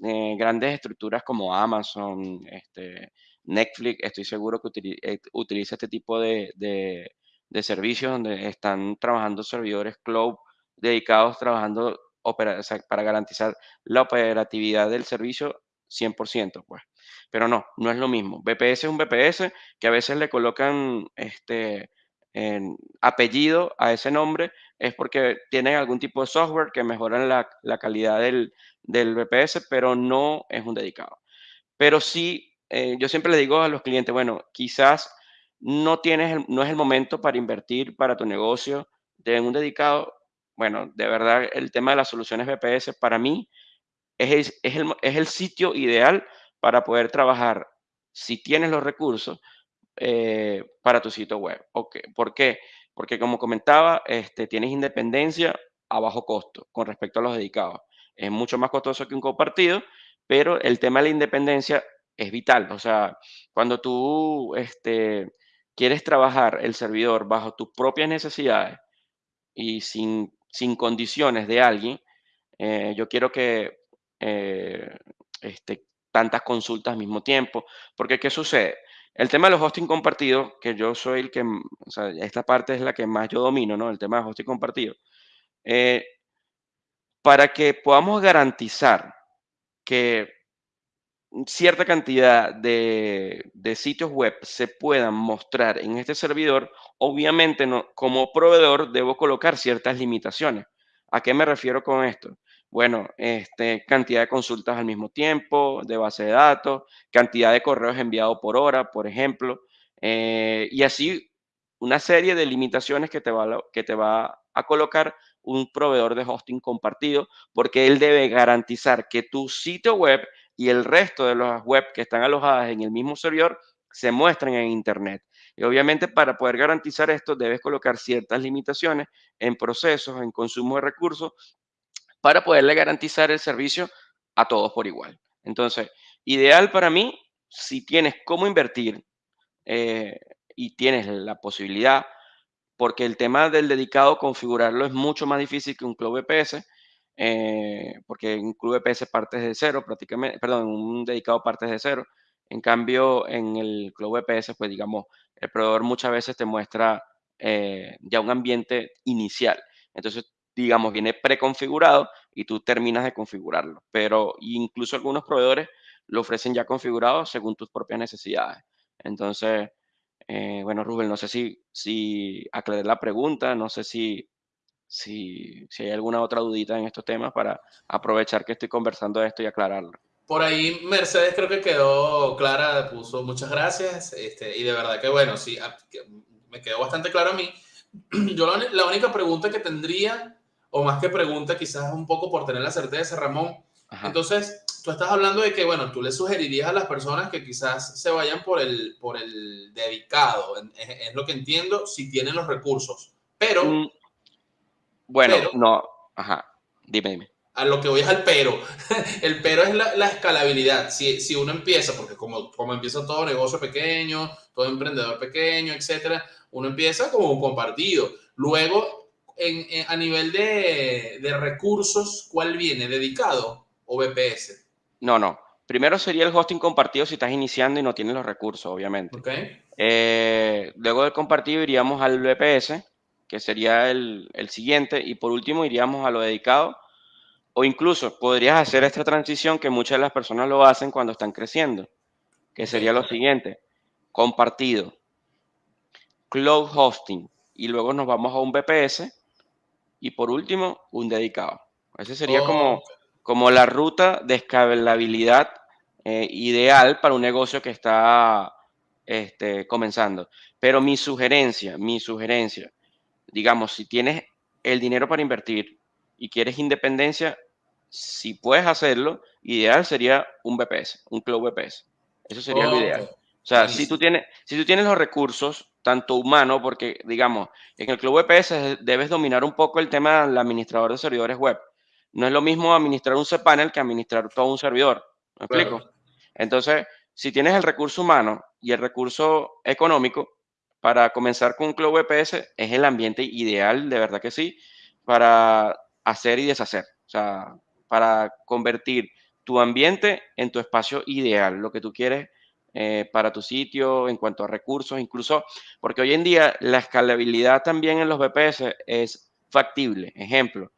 eh, grandes estructuras como Amazon, este, Netflix, estoy seguro que eh, utiliza este tipo de, de, servicios donde están trabajando servidores cloud dedicados, trabajando para garantizar la operatividad del servicio 100%, pues. Pero no, no es lo mismo. VPS es un VPS que a veces le colocan este apellido a ese nombre, es porque tienen algún tipo de software que mejoran la, la calidad del, del VPS, pero no es un dedicado. Pero sí eh, yo siempre le digo a los clientes, bueno, quizás no, tienes no es el momento para invertir para tu negocio de un dedicado. Bueno, de verdad, el tema de las soluciones VPS para mí es, es, el, es el sitio ideal para poder trabajar, si tienes los recursos, eh, para tu sitio web. Okay. ¿Por qué? Porque como comentaba, este, tienes independencia a bajo costo con respecto a los dedicados. Es mucho más costoso que un compartido, pero el tema de la independencia es vital. O sea, cuando tú este, quieres trabajar el servidor bajo tus propias necesidades y sin, sin condiciones de alguien, eh, yo quiero que eh, este, tantas consultas al mismo tiempo, porque ¿qué sucede? El tema de los hosting compartidos, que yo soy el que, o sea, esta parte es la que más yo domino, ¿no? El tema de hosting compartido. Eh, para que podamos garantizar que cierta cantidad de, sitios web se puedan mostrar en este servidor, obviamente no, como proveedor debo colocar ciertas limitaciones. ¿A qué me refiero con esto? Bueno, este, cantidad de consultas al mismo tiempo, de base de datos, cantidad de correos enviados por hora, por ejemplo, eh, y así una serie de limitaciones que te, va, que te va a colocar un proveedor de hosting compartido, porque él debe garantizar que tu sitio web y el resto de las web que están alojadas en el mismo servidor se muestran en Internet. Y obviamente para poder garantizar esto debes colocar ciertas limitaciones en procesos, en consumo de recursos, para poderle garantizar el servicio a todos por igual. Entonces, ideal para mí, si tienes cómo invertir eh, y tienes la posibilidad, porque el tema del dedicado, configurarlo es mucho más difícil que un Cloud VPS, eh, porque en Club EPS partes de cero prácticamente, perdón, un dedicado partes de cero. En cambio, en el Club EPS, pues digamos, el proveedor muchas veces te muestra eh, ya un ambiente inicial. Entonces, digamos, viene preconfigurado y tú terminas de configurarlo. Pero incluso algunos proveedores lo ofrecen ya configurado según tus propias necesidades. Entonces, eh, bueno, Rubén, no sé si, si aclaré la pregunta, no sé si si, hay alguna otra dudita en estos temas para aprovechar que estoy conversando de esto y aclararlo. Por ahí Mercedes creo que quedó clara, puso muchas gracias este, y de verdad que bueno, sí, me quedó bastante claro a mí. Yo la, única pregunta que tendría, o más que pregunta, quizás un poco por tener la certeza, Ramón, entonces tú estás hablando de que, bueno, tú le sugerirías a las personas que quizás se vayan por el, por el dedicado, es, lo que entiendo, si tienen los recursos, pero... Mm, bueno, no, ajá, dime, dime. A lo que voy es al pero. El pero es la, escalabilidad. Si, si, uno empieza, porque como, como empieza todo negocio pequeño, todo emprendedor pequeño, etcétera, uno empieza como un compartido. Luego, en, a nivel de, de, recursos, ¿cuál viene? ¿Dedicado o VPS? No, no. Primero sería el hosting compartido si estás iniciando y no tienes los recursos, obviamente. Okay. Eh, luego del compartido iríamos al VPS, que sería el, siguiente, y por último iríamos a lo dedicado, o incluso podrías hacer esta transición que muchas de las personas lo hacen cuando están creciendo, que sería lo siguiente, compartido, cloud hosting, y luego nos vamos a un VPS, y por último, un dedicado. Ese sería como, como la ruta de escalabilidad eh, ideal para un negocio que está este, comenzando. Pero mi sugerencia, mi sugerencia, digamos, si tienes el dinero para invertir y quieres independencia, si puedes hacerlo, ideal sería un BPS, un Cloud BPS. Eso sería lo ideal. O sea, si tú, tienes, si tú tienes los recursos, tanto humano, porque digamos, en el Cloud VPS debes dominar un poco el tema del administrador de servidores web. No es lo mismo administrar un cPanel que administrar todo un servidor. ¿Me explico? Entonces, si tienes el recurso humano y el recurso económico, para comenzar con un Cloud VPS es el ambiente ideal, de verdad que sí, para hacer y deshacer. O sea, para convertir tu ambiente en tu espacio ideal, lo que tú quieres eh, para tu sitio en cuanto a recursos, incluso porque hoy en día la escalabilidad también en los VPS es factible. Ejemplo,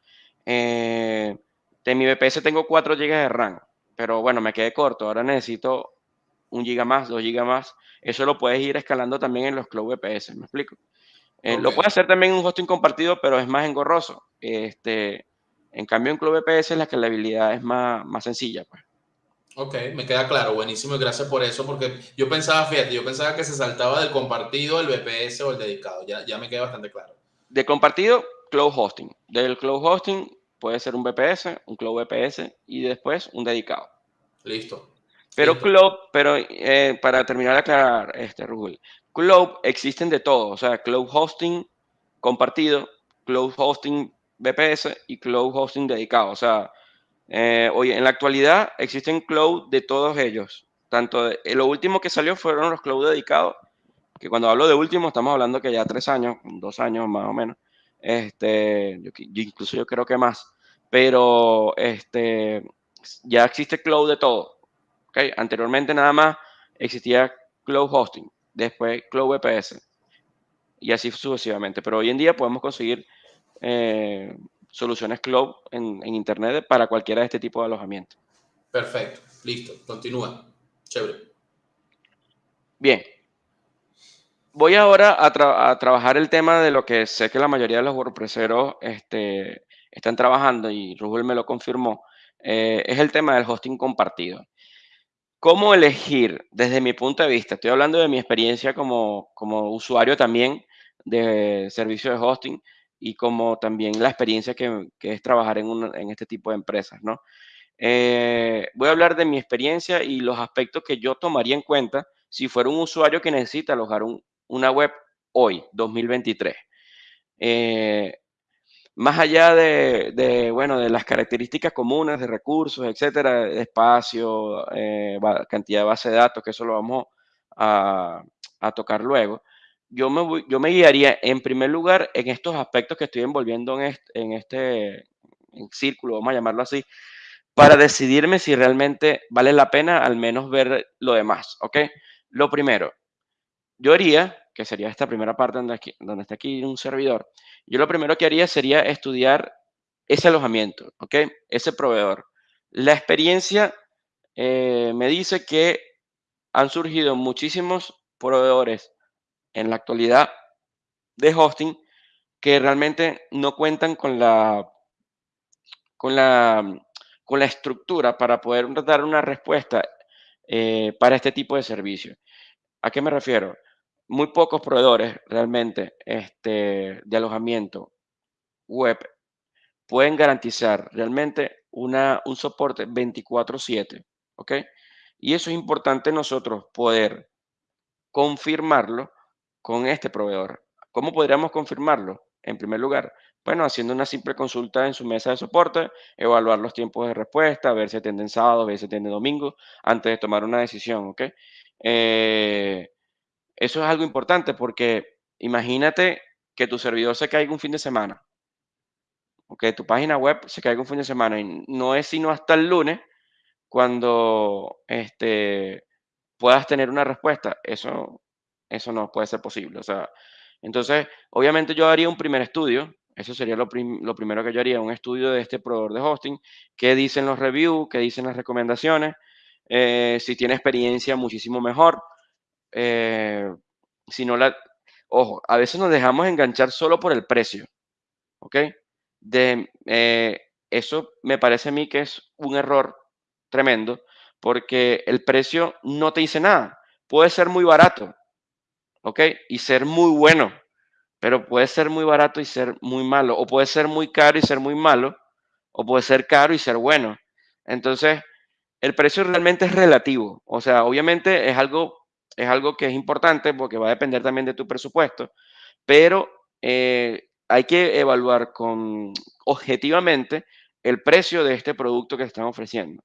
eh, de mi VPS tengo 4 GB de RAM, pero bueno, me quedé corto, ahora necesito un giga más, dos gigas más. Eso lo puedes ir escalando también en los Cloud VPS, ¿me explico? Eh, lo puedes hacer también en un hosting compartido, pero es más engorroso. Este, en cambio, en Cloud VPS la escalabilidad es más, más sencilla. Pues. Ok, me queda claro, buenísimo y gracias por eso, porque yo pensaba, fíjate, yo pensaba que se saltaba del compartido, el VPS o el dedicado, ya, ya me queda bastante claro. De compartido, Cloud Hosting. Del Cloud Hosting puede ser un VPS, un Cloud VPS y después un dedicado. Listo. Pero Cloud, pero eh, para terminar de aclarar, este, Rubén, Cloud existen de todo, o sea, Cloud Hosting compartido, Cloud Hosting VPS y Cloud Hosting dedicado. O sea, eh, hoy en la actualidad existen Cloud de todos ellos. Tanto de, lo último que salió fueron los Cloud dedicados, que cuando hablo de último estamos hablando que ya tres años, dos años más o menos. Este, yo, incluso yo creo que más. Pero este, ya existe Cloud de todo Anteriormente nada más existía Cloud Hosting, después Cloud VPS y así sucesivamente. Pero hoy en día podemos conseguir eh, soluciones Cloud en, Internet para cualquiera de este tipo de alojamiento. Perfecto, listo, continúa. Chévere. Bien. Voy ahora a, trabajar el tema de lo que sé que la mayoría de los WordPresseros este, están trabajando y Rubel me lo confirmó. Eh, es el tema del hosting compartido. ¿Cómo elegir desde mi punto de vista? Estoy hablando de mi experiencia como, como usuario también de servicio de hosting y como también la experiencia que, es trabajar en, en, este tipo de empresas, ¿no? Eh, voy a hablar de mi experiencia y los aspectos que yo tomaría en cuenta si fuera un usuario que necesita alojar una web hoy, 2023. Eh, más allá de, bueno, de las características comunes de recursos, etcétera, espacio, eh, cantidad de base de datos, que eso lo vamos a, tocar luego, yo me, yo me guiaría en primer lugar en estos aspectos que estoy envolviendo en este, en este círculo, vamos a llamarlo así, para decidirme si realmente vale la pena al menos ver lo demás, ¿ok? Lo primero, yo haría, que sería esta primera parte donde, donde está aquí un servidor, yo lo primero que haría sería estudiar ese alojamiento, ¿ok? Ese proveedor. La experiencia eh, me dice que han surgido muchísimos proveedores en la actualidad de hosting que realmente no cuentan con la, con la, con la estructura para poder dar una respuesta eh, para este tipo de servicio. ¿A qué me refiero? Muy pocos proveedores realmente este, de alojamiento web pueden garantizar realmente una, un soporte 24/7, ¿ok? Y eso es importante nosotros poder confirmarlo con este proveedor. ¿Cómo podríamos confirmarlo? En primer lugar, bueno, haciendo una simple consulta en su mesa de soporte, evaluar los tiempos de respuesta, ver si atienden sábado, ver si atienden domingo, antes de tomar una decisión, ¿ok? Eh, eso es algo importante porque imagínate que tu servidor se caiga un fin de semana, o que tu página web se caiga un fin de semana y no es sino hasta el lunes cuando este, puedas tener una respuesta. Eso, eso no puede ser posible. O sea, Entonces, obviamente yo haría un primer estudio, eso sería lo, primero que yo haría, un estudio de este proveedor de hosting, qué dicen los reviews, qué dicen las recomendaciones, eh, si tiene experiencia muchísimo mejor, eh, si no la, ojo, a veces nos dejamos enganchar solo por el precio, ¿ok? De, eh, eso me parece a mí que es un error tremendo, porque el precio no te dice nada. Puede ser muy barato, ¿ok? Y ser muy bueno, pero puede ser muy barato y ser muy malo, o puede ser muy caro y ser muy malo, o puede ser caro y ser bueno. Entonces, el precio realmente es relativo, o sea, obviamente es algo, es algo que es importante porque va a depender también de tu presupuesto, pero eh, hay que evaluar con, objetivamente el precio de este producto que están ofreciendo.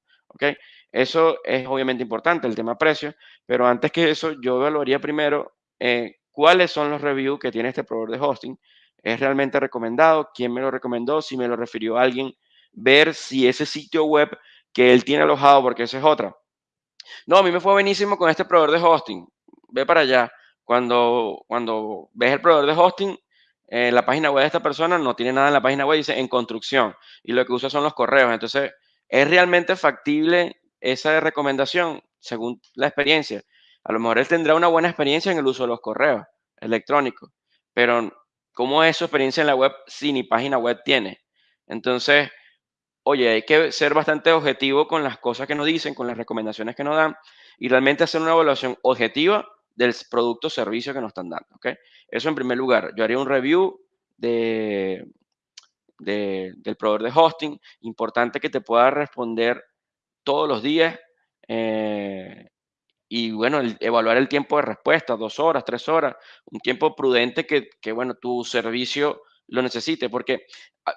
Eso es obviamente importante, el tema precio, pero antes que eso, yo evaluaría primero eh, cuáles son los reviews que tiene este proveedor de hosting. ¿Es realmente recomendado? ¿Quién me lo recomendó? Si me lo refirió alguien, ver si ese sitio web que él tiene alojado, porque esa es otra. No, a mí me fue buenísimo con este proveedor de hosting. Ve para allá. Cuando, cuando ves el proveedor de hosting, eh, la página web de esta persona no tiene nada en la página web, dice en construcción. Y lo que usa son los correos. Entonces, ¿es realmente factible esa recomendación según la experiencia? A lo mejor él tendrá una buena experiencia en el uso de los correos electrónicos, pero ¿cómo es su experiencia en la web si ni página web tiene? Entonces, oye, hay que ser bastante objetivo con las cosas que nos dicen, con las recomendaciones que nos dan y realmente hacer una evaluación objetiva del producto o servicio que nos están dando. ¿ok? Eso en primer lugar. Yo haría un review de, del proveedor de hosting. Importante que te pueda responder todos los días. Eh, y bueno, evaluar el tiempo de respuesta, dos horas, tres horas, un tiempo prudente que, que bueno, tu servicio lo necesite, porque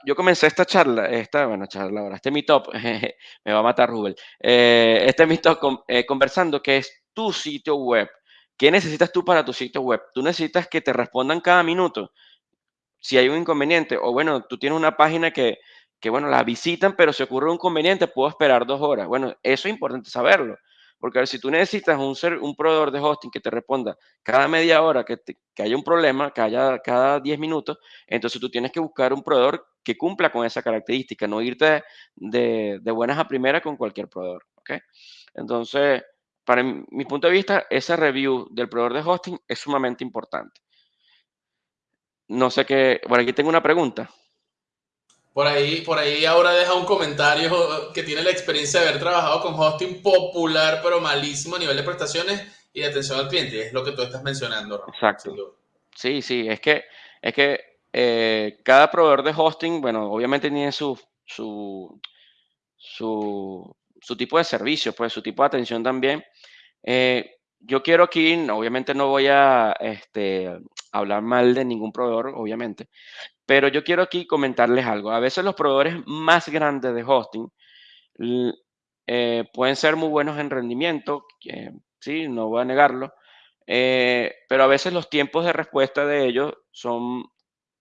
yo comencé esta charla, esta, bueno, charla ahora, este meetup, me va a matar Rubel, eh, este meetup eh, conversando que es tu sitio web. ¿Qué necesitas tú para tu sitio web? Tú necesitas que te respondan cada minuto si hay un inconveniente, o bueno, tú tienes una página que, que bueno, la visitan, pero si ocurre un inconveniente, puedo esperar dos horas. Bueno, eso es importante saberlo. Porque si tú necesitas un, ser, un proveedor de hosting que te responda cada media hora que, que haya un problema, que haya cada 10 minutos, entonces tú tienes que buscar un proveedor que cumpla con esa característica, no irte de, de buenas a primeras con cualquier proveedor. ¿okay? Entonces, para mi, punto de vista, esa review del proveedor de hosting es sumamente importante. No sé qué, bueno, aquí tengo una pregunta. Por ahí, por ahí ahora deja un comentario que tiene la experiencia de haber trabajado con hosting popular, pero malísimo a nivel de prestaciones y de atención al cliente. Es lo que tú estás mencionando, Exacto. Sí, sí, es que, es que eh, cada proveedor de hosting, bueno, obviamente tiene su, su, su, su, tipo de servicio, pues su tipo de atención también. Eh, yo quiero aquí, obviamente no voy a este, hablar mal de ningún proveedor, obviamente, pero yo quiero aquí comentarles algo. A veces los proveedores más grandes de hosting eh, pueden ser muy buenos en rendimiento, sí, no voy a negarlo, eh, pero a veces los tiempos de respuesta de ellos son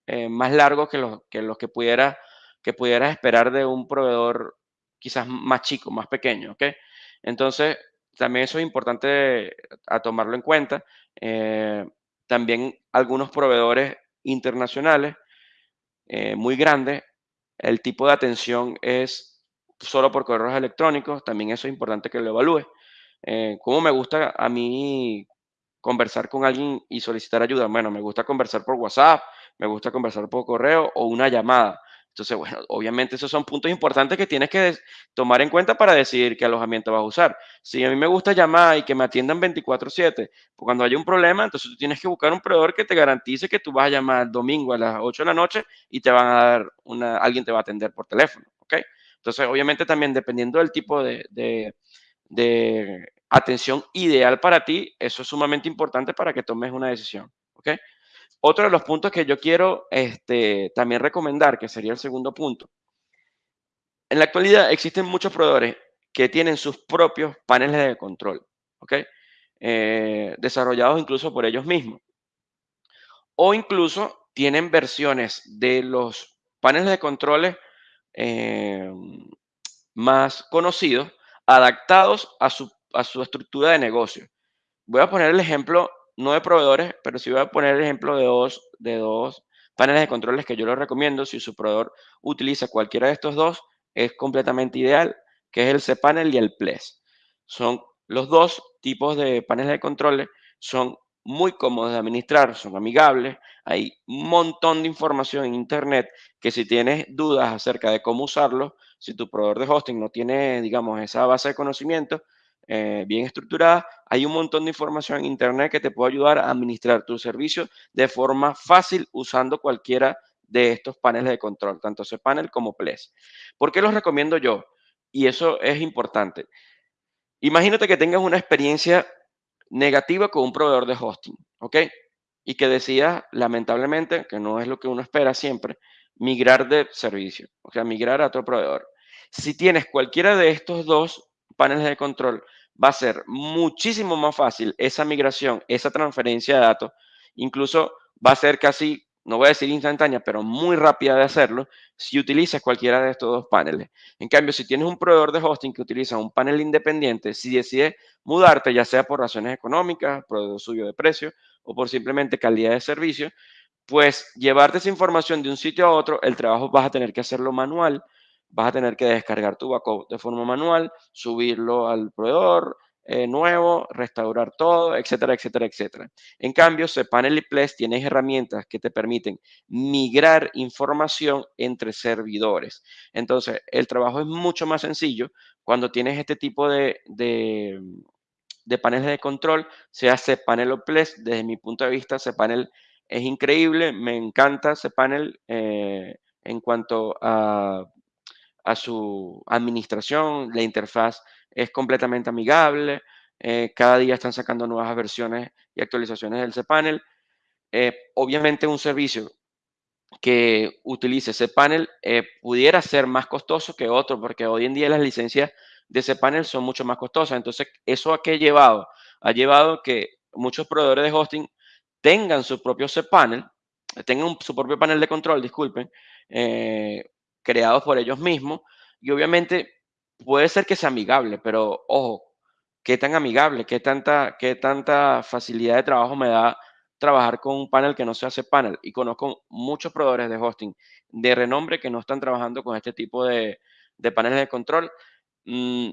eh, más largos que los que, los que, pudiera, que pudieras esperar de un proveedor quizás más chico, más pequeño, ¿ok? Entonces, también eso es importante a tomarlo en cuenta. también algunos proveedores internacionales eh, muy grande. El tipo de atención es solo por correos electrónicos, también eso es importante que lo evalúe. Eh, ¿Cómo me gusta a mí conversar con alguien y solicitar ayuda? Bueno, me gusta conversar por WhatsApp, me gusta conversar por correo o una llamada. Entonces, bueno, obviamente esos son puntos importantes que tienes que tomar en cuenta para decidir qué alojamiento vas a usar. Si a mí me gusta llamar y que me atiendan 24/7, pues cuando haya un problema, entonces tú tienes que buscar un proveedor que te garantice que tú vas a llamar domingo a las 8 de la noche y te van a dar una, alguien te va a atender por teléfono, ¿ok? Entonces, obviamente también dependiendo del tipo de, de, de atención ideal para ti, eso es sumamente importante para que tomes una decisión, ¿ok? Otro de los puntos que yo quiero este, también recomendar, que sería el segundo punto. En la actualidad existen muchos proveedores que tienen sus propios paneles de control. Eh, desarrollados incluso por ellos mismos. O incluso tienen versiones de los paneles de controles eh, más conocidos adaptados a su, a su estructura de negocio. Voy a poner el ejemplo no de proveedores, pero sí voy a poner el ejemplo de dos, de dos paneles de controles que yo les recomiendo. Si su proveedor utiliza cualquiera de estos dos, es completamente ideal, que es el cPanel y el PLES. Son los dos tipos de paneles de controles, son muy cómodos de administrar, son amigables, hay un montón de información en Internet que si tienes dudas acerca de cómo usarlo, si tu proveedor de hosting no tiene, digamos, esa base de conocimiento eh, bien estructurada, hay un montón de información en Internet que te puede ayudar a administrar tu servicio de forma fácil usando cualquiera de estos paneles de control, tanto cPanel como PLES. ¿Por qué los recomiendo yo? Y eso es importante. Imagínate que tengas una experiencia negativa con un proveedor de hosting, ¿ok? Y que decidas, lamentablemente, que no es lo que uno espera siempre, migrar de servicio, o sea, migrar a otro proveedor. Si tienes cualquiera de estos dos paneles de control, va a ser muchísimo más fácil esa migración, esa transferencia de datos, incluso va a ser casi, no voy a decir instantánea, pero muy rápida de hacerlo si utilizas cualquiera de estos dos paneles. En cambio, si tienes un proveedor de hosting que utiliza un panel independiente, si decides mudarte, ya sea por razones económicas, por suyo de precio o por simplemente calidad de servicio, pues llevarte esa información de un sitio a otro, el trabajo vas a tener que hacerlo manual, vas a tener que descargar tu backup de forma manual, subirlo al proveedor eh, nuevo, restaurar todo, etcétera, etcétera, etcétera. En cambio, cPanel y Ples tienen herramientas que te permiten migrar información entre servidores. Entonces, el trabajo es mucho más sencillo cuando tienes este tipo de, de, paneles de control, sea cPanel o Ples. Desde mi punto de vista, cPanel es increíble, me encanta cPanel eh, en cuanto a a su administración, la interfaz es completamente amigable, eh, cada día están sacando nuevas versiones y actualizaciones del cPanel. Eh, obviamente un servicio que utilice cPanel eh, pudiera ser más costoso que otro, porque hoy en día las licencias de cPanel son mucho más costosas. Entonces, ¿eso a qué ha llevado? Ha llevado que muchos proveedores de hosting tengan su propio cPanel, tengan su propio panel de control, disculpen, creados por ellos mismos. Y obviamente puede ser que sea amigable, pero ojo, ¿qué tan amigable? ¿Qué tanta, qué tanta facilidad de trabajo me da trabajar con un panel que no se hace panel? Y conozco muchos proveedores de hosting de renombre que no están trabajando con este tipo de, de paneles de control. Mm,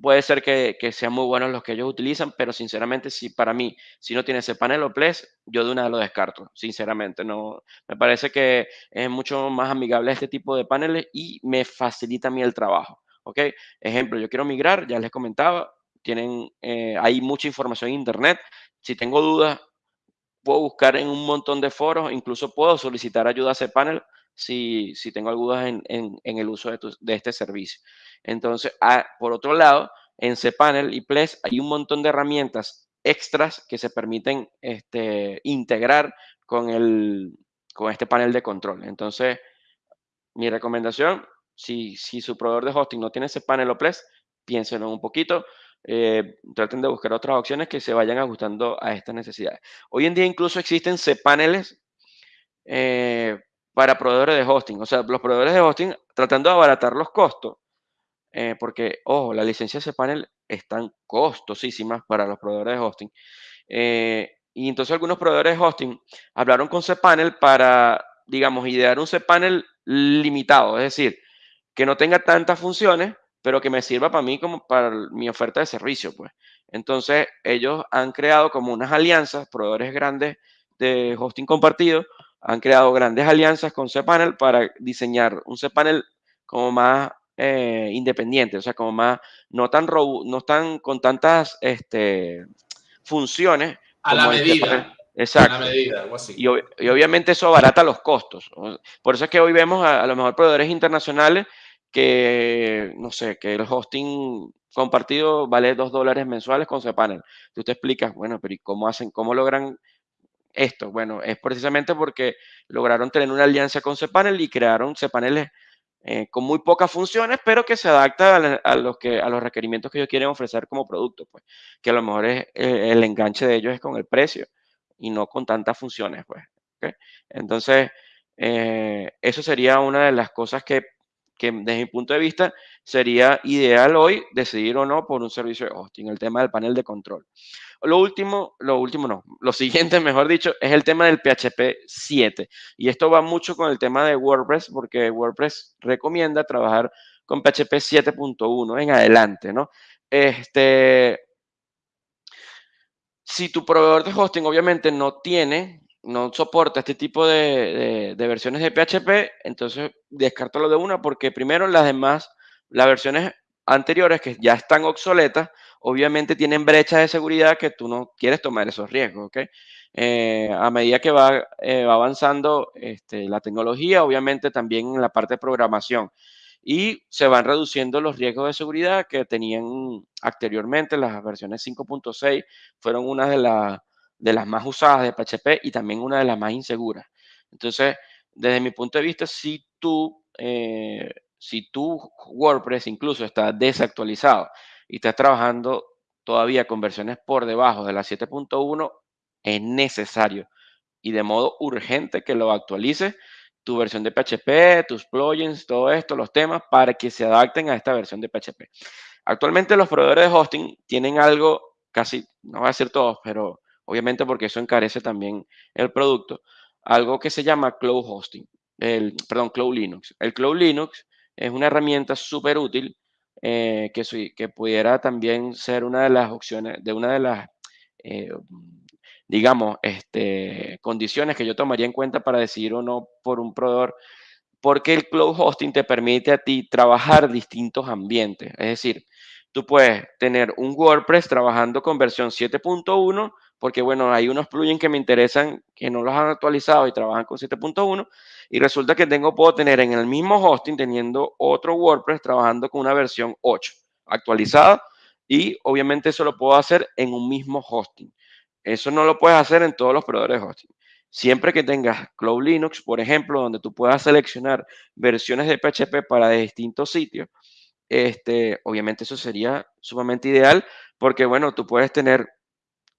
puede ser que, sean muy buenos los que ellos utilizan, pero sinceramente, si para mí, si no tiene ese panel o PLES, yo de una lo descarto, sinceramente. No, me parece que es mucho más amigable este tipo de paneles y me facilita a mí el trabajo. ¿ok? Ejemplo, yo quiero migrar, ya les comentaba, tienen, eh, hay mucha información en Internet. Si tengo dudas, puedo buscar en un montón de foros, incluso puedo solicitar ayuda a ese panel si, si tengo dudas en, en, el uso de, de, este servicio. Entonces, ah, por otro lado, en cPanel y Ples hay un montón de herramientas extras que se permiten este, integrar con, el, con este panel de control. Entonces, mi recomendación, si, si su proveedor de hosting no tiene cPanel o Ples, piénsenlo un poquito. Eh, traten de buscar otras opciones que se vayan ajustando a estas necesidades. Hoy en día incluso existen cPaneles eh, para proveedores de hosting. O sea, los proveedores de hosting tratando de abaratar los costos, eh, porque, ojo, las licencias cPanel están costosísimas para los proveedores de hosting. y entonces algunos proveedores de hosting hablaron con cPanel para, digamos, idear un cPanel limitado, es decir, que no tenga tantas funciones, pero que me sirva para mí como para mi oferta de servicio, pues. Entonces, ellos han creado como unas alianzas, proveedores grandes de hosting compartido, han creado grandes alianzas con cPanel para diseñar un cPanel como más eh, independiente, o sea, como más, no tan, no tan con tantas este, funciones. A la medida. Exacto. A la medida, algo así. Y, obviamente eso abarata los costos. Por eso es que hoy vemos a, a lo mejor proveedores internacionales que, no sé, que el hosting compartido vale dos dólares mensuales con cPanel. Tú te explicas, bueno, pero ¿y cómo hacen, cómo logran esto? Bueno, es precisamente porque lograron tener una alianza con cPanel y crearon cPaneles eh, con muy pocas funciones, pero que se adapta a, los requerimientos que ellos quieren ofrecer como producto, pues, que a lo mejor es, eh, el enganche de ellos es con el precio y no con tantas funciones, pues. Entonces, eh, eso sería una de las cosas que que desde mi punto de vista sería ideal hoy decidir o no por un servicio de hosting, el tema del panel de control. Lo último, lo último no, lo siguiente, mejor dicho, es el tema del PHP 7. Y esto va mucho con el tema de WordPress, porque WordPress recomienda trabajar con PHP 7.1 en adelante, ¿no? Este, si tu proveedor de hosting obviamente no tiene, no soporta este tipo de, versiones de PHP, entonces descártalo de una porque primero las demás, las versiones anteriores que ya están obsoletas, obviamente tienen brechas de seguridad que tú no quieres tomar esos riesgos, ¿ok? Eh, a medida que va, eh, va avanzando este, la tecnología, obviamente también en la parte de programación y se van reduciendo los riesgos de seguridad que tenían anteriormente. Las versiones 5.6 fueron una de, de las más usadas de PHP y también una de las más inseguras. Entonces, desde mi punto de vista, si tú, eh, si tu WordPress incluso está desactualizado y estás trabajando todavía con versiones por debajo de la 7.1, es necesario y de modo urgente que lo actualices tu versión de PHP, tus plugins, todo esto, los temas, para que se adapten a esta versión de PHP. Actualmente los proveedores de hosting tienen algo, casi, no voy a decir todos, pero obviamente porque eso encarece también el producto, algo que se llama Cloud Hosting, el, perdón, Cloud Linux. El Cloud Linux es una herramienta súper útil eh, que, que pudiera también ser una de las opciones, de una de las eh, digamos, este, condiciones que yo tomaría en cuenta para decidir o no por un proveedor, porque el cloud hosting te permite a ti trabajar distintos ambientes. Es decir, tú puedes tener un WordPress trabajando con versión 7.1, porque bueno, hay unos plugins que me interesan que no los han actualizado y trabajan con 7.1, y resulta que tengo, puedo tener en el mismo hosting teniendo otro WordPress trabajando con una versión 8 actualizada, y obviamente eso lo puedo hacer en un mismo hosting. Eso no lo puedes hacer en todos los proveedores de hosting. Siempre que tengas Cloud Linux, por ejemplo, donde tú puedas seleccionar versiones de PHP para distintos sitios, este, obviamente eso sería sumamente ideal porque, bueno, tú puedes tener,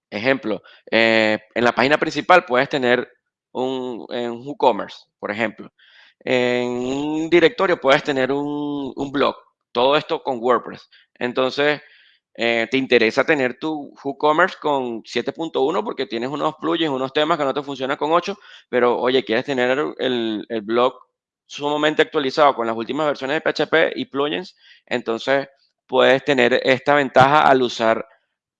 ejemplo, eh, en la página principal puedes tener un, un WooCommerce, por ejemplo. En un directorio puedes tener un, un blog. Todo esto con WordPress. Entonces, eh, te interesa tener tu WooCommerce con 7.1 porque tienes unos plugins, unos temas que no te funcionan con 8, pero oye, quieres tener el, blog sumamente actualizado con las últimas versiones de PHP y plugins, entonces puedes tener esta ventaja al usar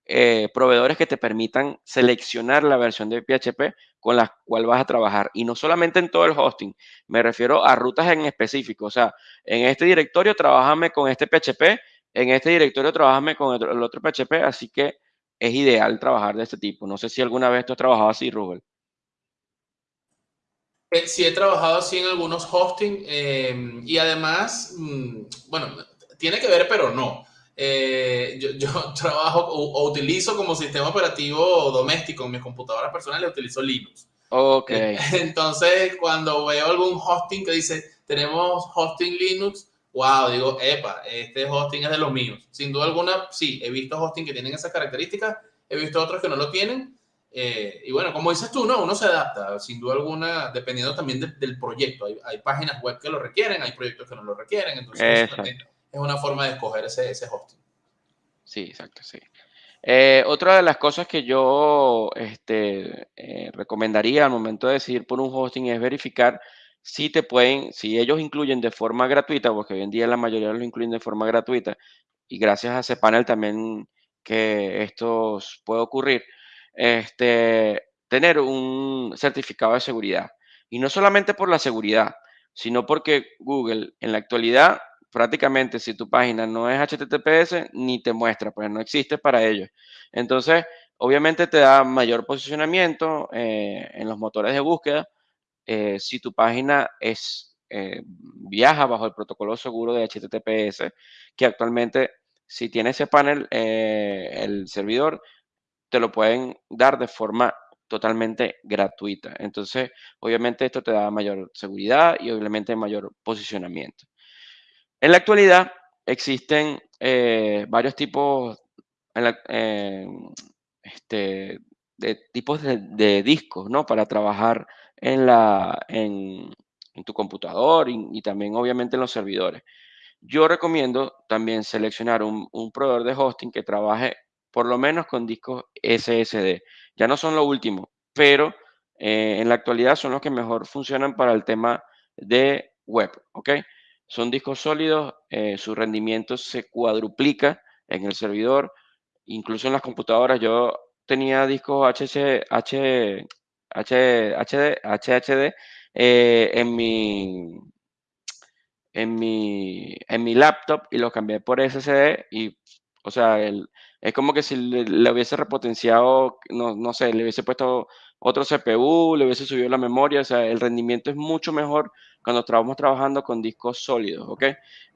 eh, proveedores que te permitan seleccionar la versión de PHP con la cual vas a trabajar. Y no solamente en todo el hosting, me refiero a rutas en específico. O sea, en este directorio trabajame con este PHP en este directorio trabajame con el, otro PHP, así que es ideal trabajar de este tipo. No sé si alguna vez tú has trabajado así, Rubén. Eh, sí, he trabajado así en algunos hosting em, y además, mm, bueno, tiene que ver, pero no. Eh, yo, trabajo o, utilizo como sistema operativo doméstico en mis computadoras personales, utilizo Linux. Ok. entonces, cuando veo algún hosting que dice, tenemos hosting Linux, wow, digo, epa, este hosting es de los míos. Sin duda alguna, sí, he visto hosting que tienen esas características, he visto otros que no lo tienen. Eh, y bueno, como dices tú, no, uno se adapta, sin duda alguna, dependiendo también del proyecto. Hay, páginas web que lo requieren, hay proyectos que no lo requieren, entonces es una forma de escoger ese, ese hosting. Sí, exacto, sí. Eh, otra de las cosas que yo este, eh, recomendaría al momento de decidir por un hosting es verificar si te pueden, si ellos incluyen de forma gratuita, porque hoy en día la mayoría los incluyen de forma gratuita, y gracias a ese panel también que esto puede ocurrir, este, tener un certificado de seguridad. Y no solamente por la seguridad, sino porque Google en la actualidad prácticamente si tu página no es HTTPS, ni te muestra, pues no existe para ellos. Entonces, obviamente te da mayor posicionamiento eh, en los motores de búsqueda, eh, si tu página es, eh, viaja bajo el protocolo seguro de HTTPS, que actualmente si tiene ese panel, el servidor te lo pueden dar de forma totalmente gratuita. Entonces, obviamente esto te da mayor seguridad y obviamente mayor posicionamiento. En la actualidad existen varios tipos este, de tipos de, discos, ¿no? Para trabajar en, la, en, tu computador y, también obviamente en los servidores. Yo recomiendo también seleccionar un, proveedor de hosting que trabaje por lo menos con discos SSD. Ya no son lo último, pero eh, en la actualidad son los que mejor funcionan para el tema de web, ¿ok? Son discos sólidos, eh, su rendimiento se cuadruplica en el servidor, incluso en las computadoras. Yo tenía discos HC, H, H, HD, eh, en mi en mi, en mi laptop y los cambié por SSD y, o sea, el, es como que si le, hubiese repotenciado, no, no, sé, le hubiese puesto otro CPU, le hubiese subido la memoria, o sea, el rendimiento es mucho mejor cuando estamos trabajando con discos sólidos, ¿ok?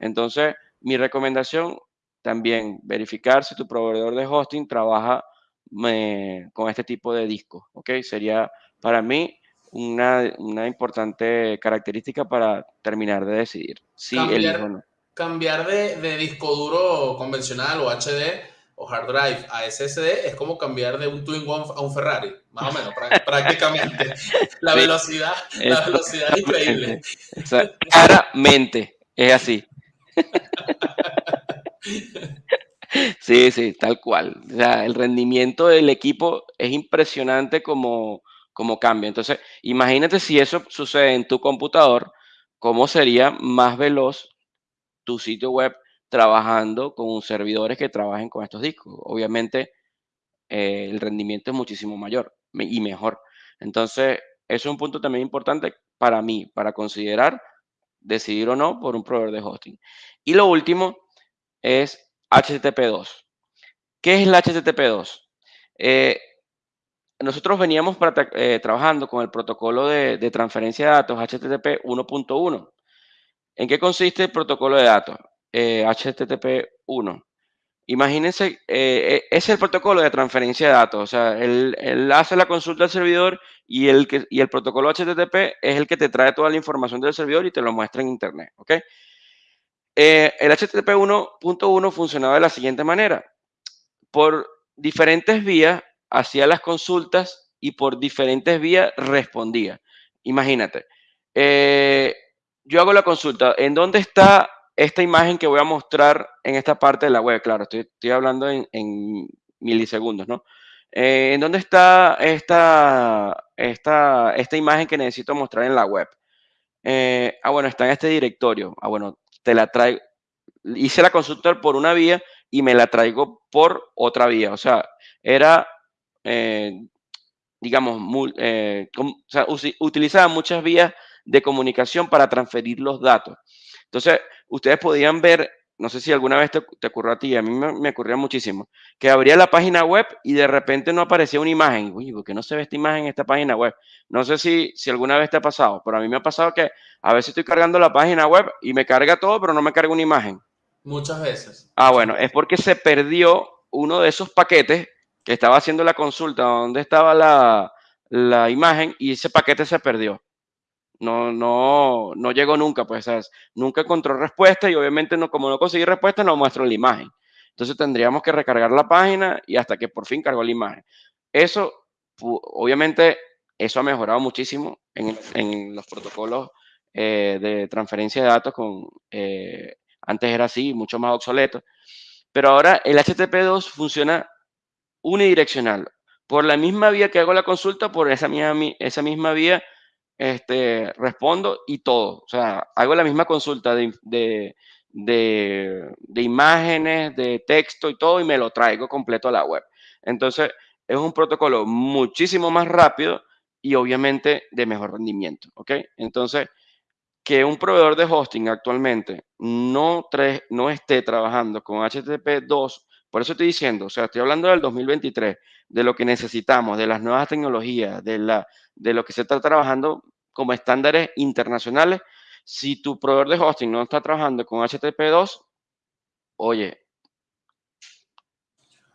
Entonces, mi recomendación también, verificar si tu proveedor de hosting trabaja eh, con este tipo de discos, ¿ok? Sería para mí una, una, importante característica para terminar de decidir si cambiar, no. Cambiar de, de, disco duro convencional o HD o hard drive a SSD es como cambiar de un Twin One a un Ferrari, más o menos, prácticamente. La velocidad, la velocidad es increíble. Claramente, es así. Sí, sí, tal cual. O sea, el rendimiento del equipo es impresionante como, como cambia. Entonces, imagínate si eso sucede en tu computador, cómo sería más veloz tu sitio web trabajando con servidores que trabajen con estos discos. Obviamente, eh, el rendimiento es muchísimo mayor y mejor. Entonces, es un punto también importante para mí, para considerar decidir o no por un proveedor de hosting. Y lo último es HTTP2. ¿Qué es el HTTP2? Eh, nosotros veníamos eh, trabajando con el protocolo de, transferencia de datos HTTP 1.1. ¿En qué consiste el protocolo de datos HTTP eh, 1? Imagínense, eh, es el protocolo de transferencia de datos. O sea, él, hace la consulta al servidor y el, que, y el protocolo HTTP es el que te trae toda la información del servidor y te lo muestra en Internet. ¿ok? el HTTP 1.1 funcionaba de la siguiente manera. Por diferentes vías, hacía las consultas y por diferentes vías respondía. Imagínate, eh, yo hago la consulta, ¿en dónde está esta imagen que voy a mostrar en esta parte de la web? Claro, estoy, hablando en, milisegundos, ¿no? Eh, ¿En dónde está esta, esta, esta imagen que necesito mostrar en la web? Eh, ah, bueno, está en este directorio. Ah, bueno, te la traigo. Hice la consulta por una vía y me la traigo por otra vía. O sea, era eh, digamos, eh, utilizaba muchas vías de comunicación para transferir los datos. Entonces, ustedes podían ver, no sé si alguna vez te, ocurrió a ti, a mí me, ocurría muchísimo, que abría la página web y de repente no aparecía una imagen. Uy, ¿por qué no se ve esta imagen en esta página web? No sé si, si alguna vez te ha pasado, pero a mí me ha pasado que a veces estoy cargando la página web y me carga todo, pero no me carga una imagen. Muchas veces. Ah, bueno, es porque se perdió uno de esos paquetes que estaba haciendo la consulta donde estaba la, la imagen y ese paquete se perdió. No, no, no llegó nunca, pues, nunca encontró respuesta y obviamente no, como no conseguí respuesta, no muestro la imagen. Entonces tendríamos que recargar la página y hasta que por fin cargó la imagen. Eso, obviamente, eso ha mejorado muchísimo en, en los protocolos eh, de transferencia de datos con, eh, antes era así, mucho más obsoleto. Pero ahora el HTTP2 funciona unidireccional. Por la misma vía que hago la consulta, por esa misma, esa misma vía este, respondo y todo. O sea, hago la misma consulta de, de, de, imágenes, de texto y todo, y me lo traigo completo a la web. Entonces, es un protocolo muchísimo más rápido y obviamente de mejor rendimiento. ¿Ok? Entonces, que un proveedor de hosting actualmente no, no esté trabajando con HTTP 2 por eso estoy diciendo, o sea, estoy hablando del 2023, de lo que necesitamos, de las nuevas tecnologías, de, la, de lo que se está trabajando como estándares internacionales. Si tu proveedor de hosting no está trabajando con HTTP2, oye,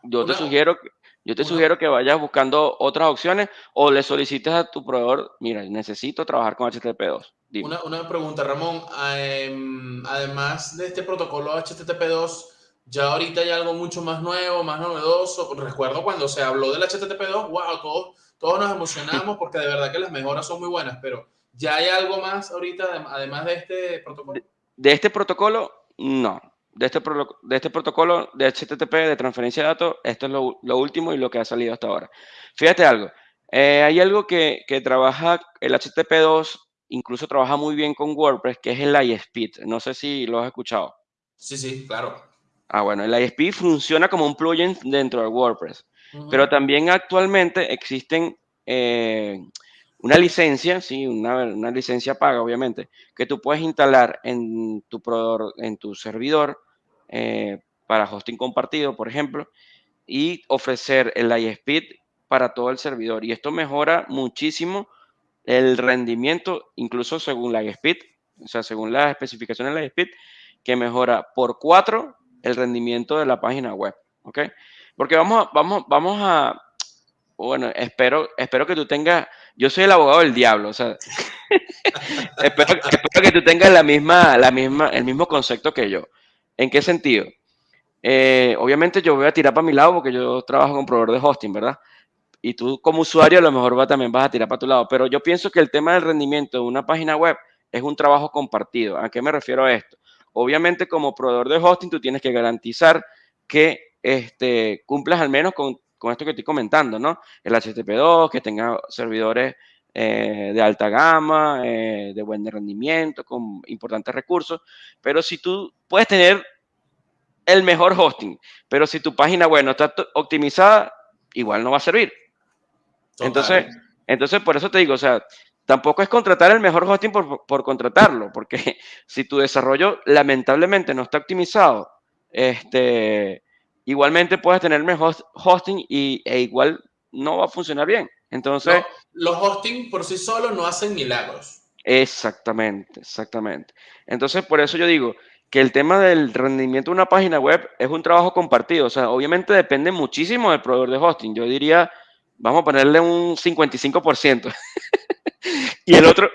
yo te sugiero yo te sugiero que vayas buscando otras opciones o le solicites a tu proveedor, mira, necesito trabajar con HTTP2. Una, una, pregunta, Ramón. Em, además de este protocolo HTTP2, ya ahorita hay algo mucho más nuevo, más novedoso. Recuerdo cuando se habló del HTTP2, wow, todos, todos nos emocionamos porque de verdad que las mejoras son muy buenas, pero ¿ya hay algo más ahorita además de este protocolo? De, este protocolo, no. de este, de este protocolo de HTTP de transferencia de datos, esto es lo, último y lo que ha salido hasta ahora. Fíjate algo, eh, hay algo que, que, trabaja, el HTTP2 incluso trabaja muy bien con WordPress, que es el ISP. No sé si lo has escuchado. Sí, sí, claro. Ah, bueno, el ISP funciona como un plugin dentro de WordPress, pero también actualmente existen eh, una licencia, sí, una, una, licencia paga, obviamente, que tú puedes instalar en tu, en tu servidor eh, para hosting compartido, por ejemplo, y ofrecer el ISP para todo el servidor. Y esto mejora muchísimo el rendimiento, incluso según la ISP, o sea, según las especificaciones de la ISP, que mejora por cuatro el rendimiento de la página web. ¿Ok? Porque vamos a, vamos, vamos a, bueno, espero, espero que tú tengas, yo soy el abogado del diablo, o sea, espero, espero, que tú tengas la misma, la misma, el mismo concepto que yo. ¿En qué sentido? Eh, obviamente yo voy a tirar para mi lado porque yo trabajo con proveedor de hosting, ¿verdad? Y tú como usuario a lo mejor va, también vas a tirar para tu lado. Pero yo pienso que el tema del rendimiento de una página web es un trabajo compartido. ¿A qué me refiero a esto? Obviamente como proveedor de hosting tú tienes que garantizar que este, cumplas al menos con, con esto que estoy comentando, ¿no? El HTTP2, que tenga servidores eh, de alta gama, eh, de buen rendimiento, con importantes recursos. Pero si tú puedes tener el mejor hosting, pero si tu página web no está optimizada, igual no va a servir. Entonces, entonces, por eso te digo, o sea, tampoco es contratar el mejor hosting por, por, contratarlo, porque si tu desarrollo lamentablemente no está optimizado, este, igualmente puedes tener mejor hosting y, e igual no va a funcionar bien. Entonces... los hosting por sí solos no hacen milagros. Exactamente, exactamente. Entonces, por eso yo digo que el tema del rendimiento de una página web es un trabajo compartido. O sea, obviamente depende muchísimo del proveedor de hosting. Yo diría, vamos a ponerle un 55%. y el otro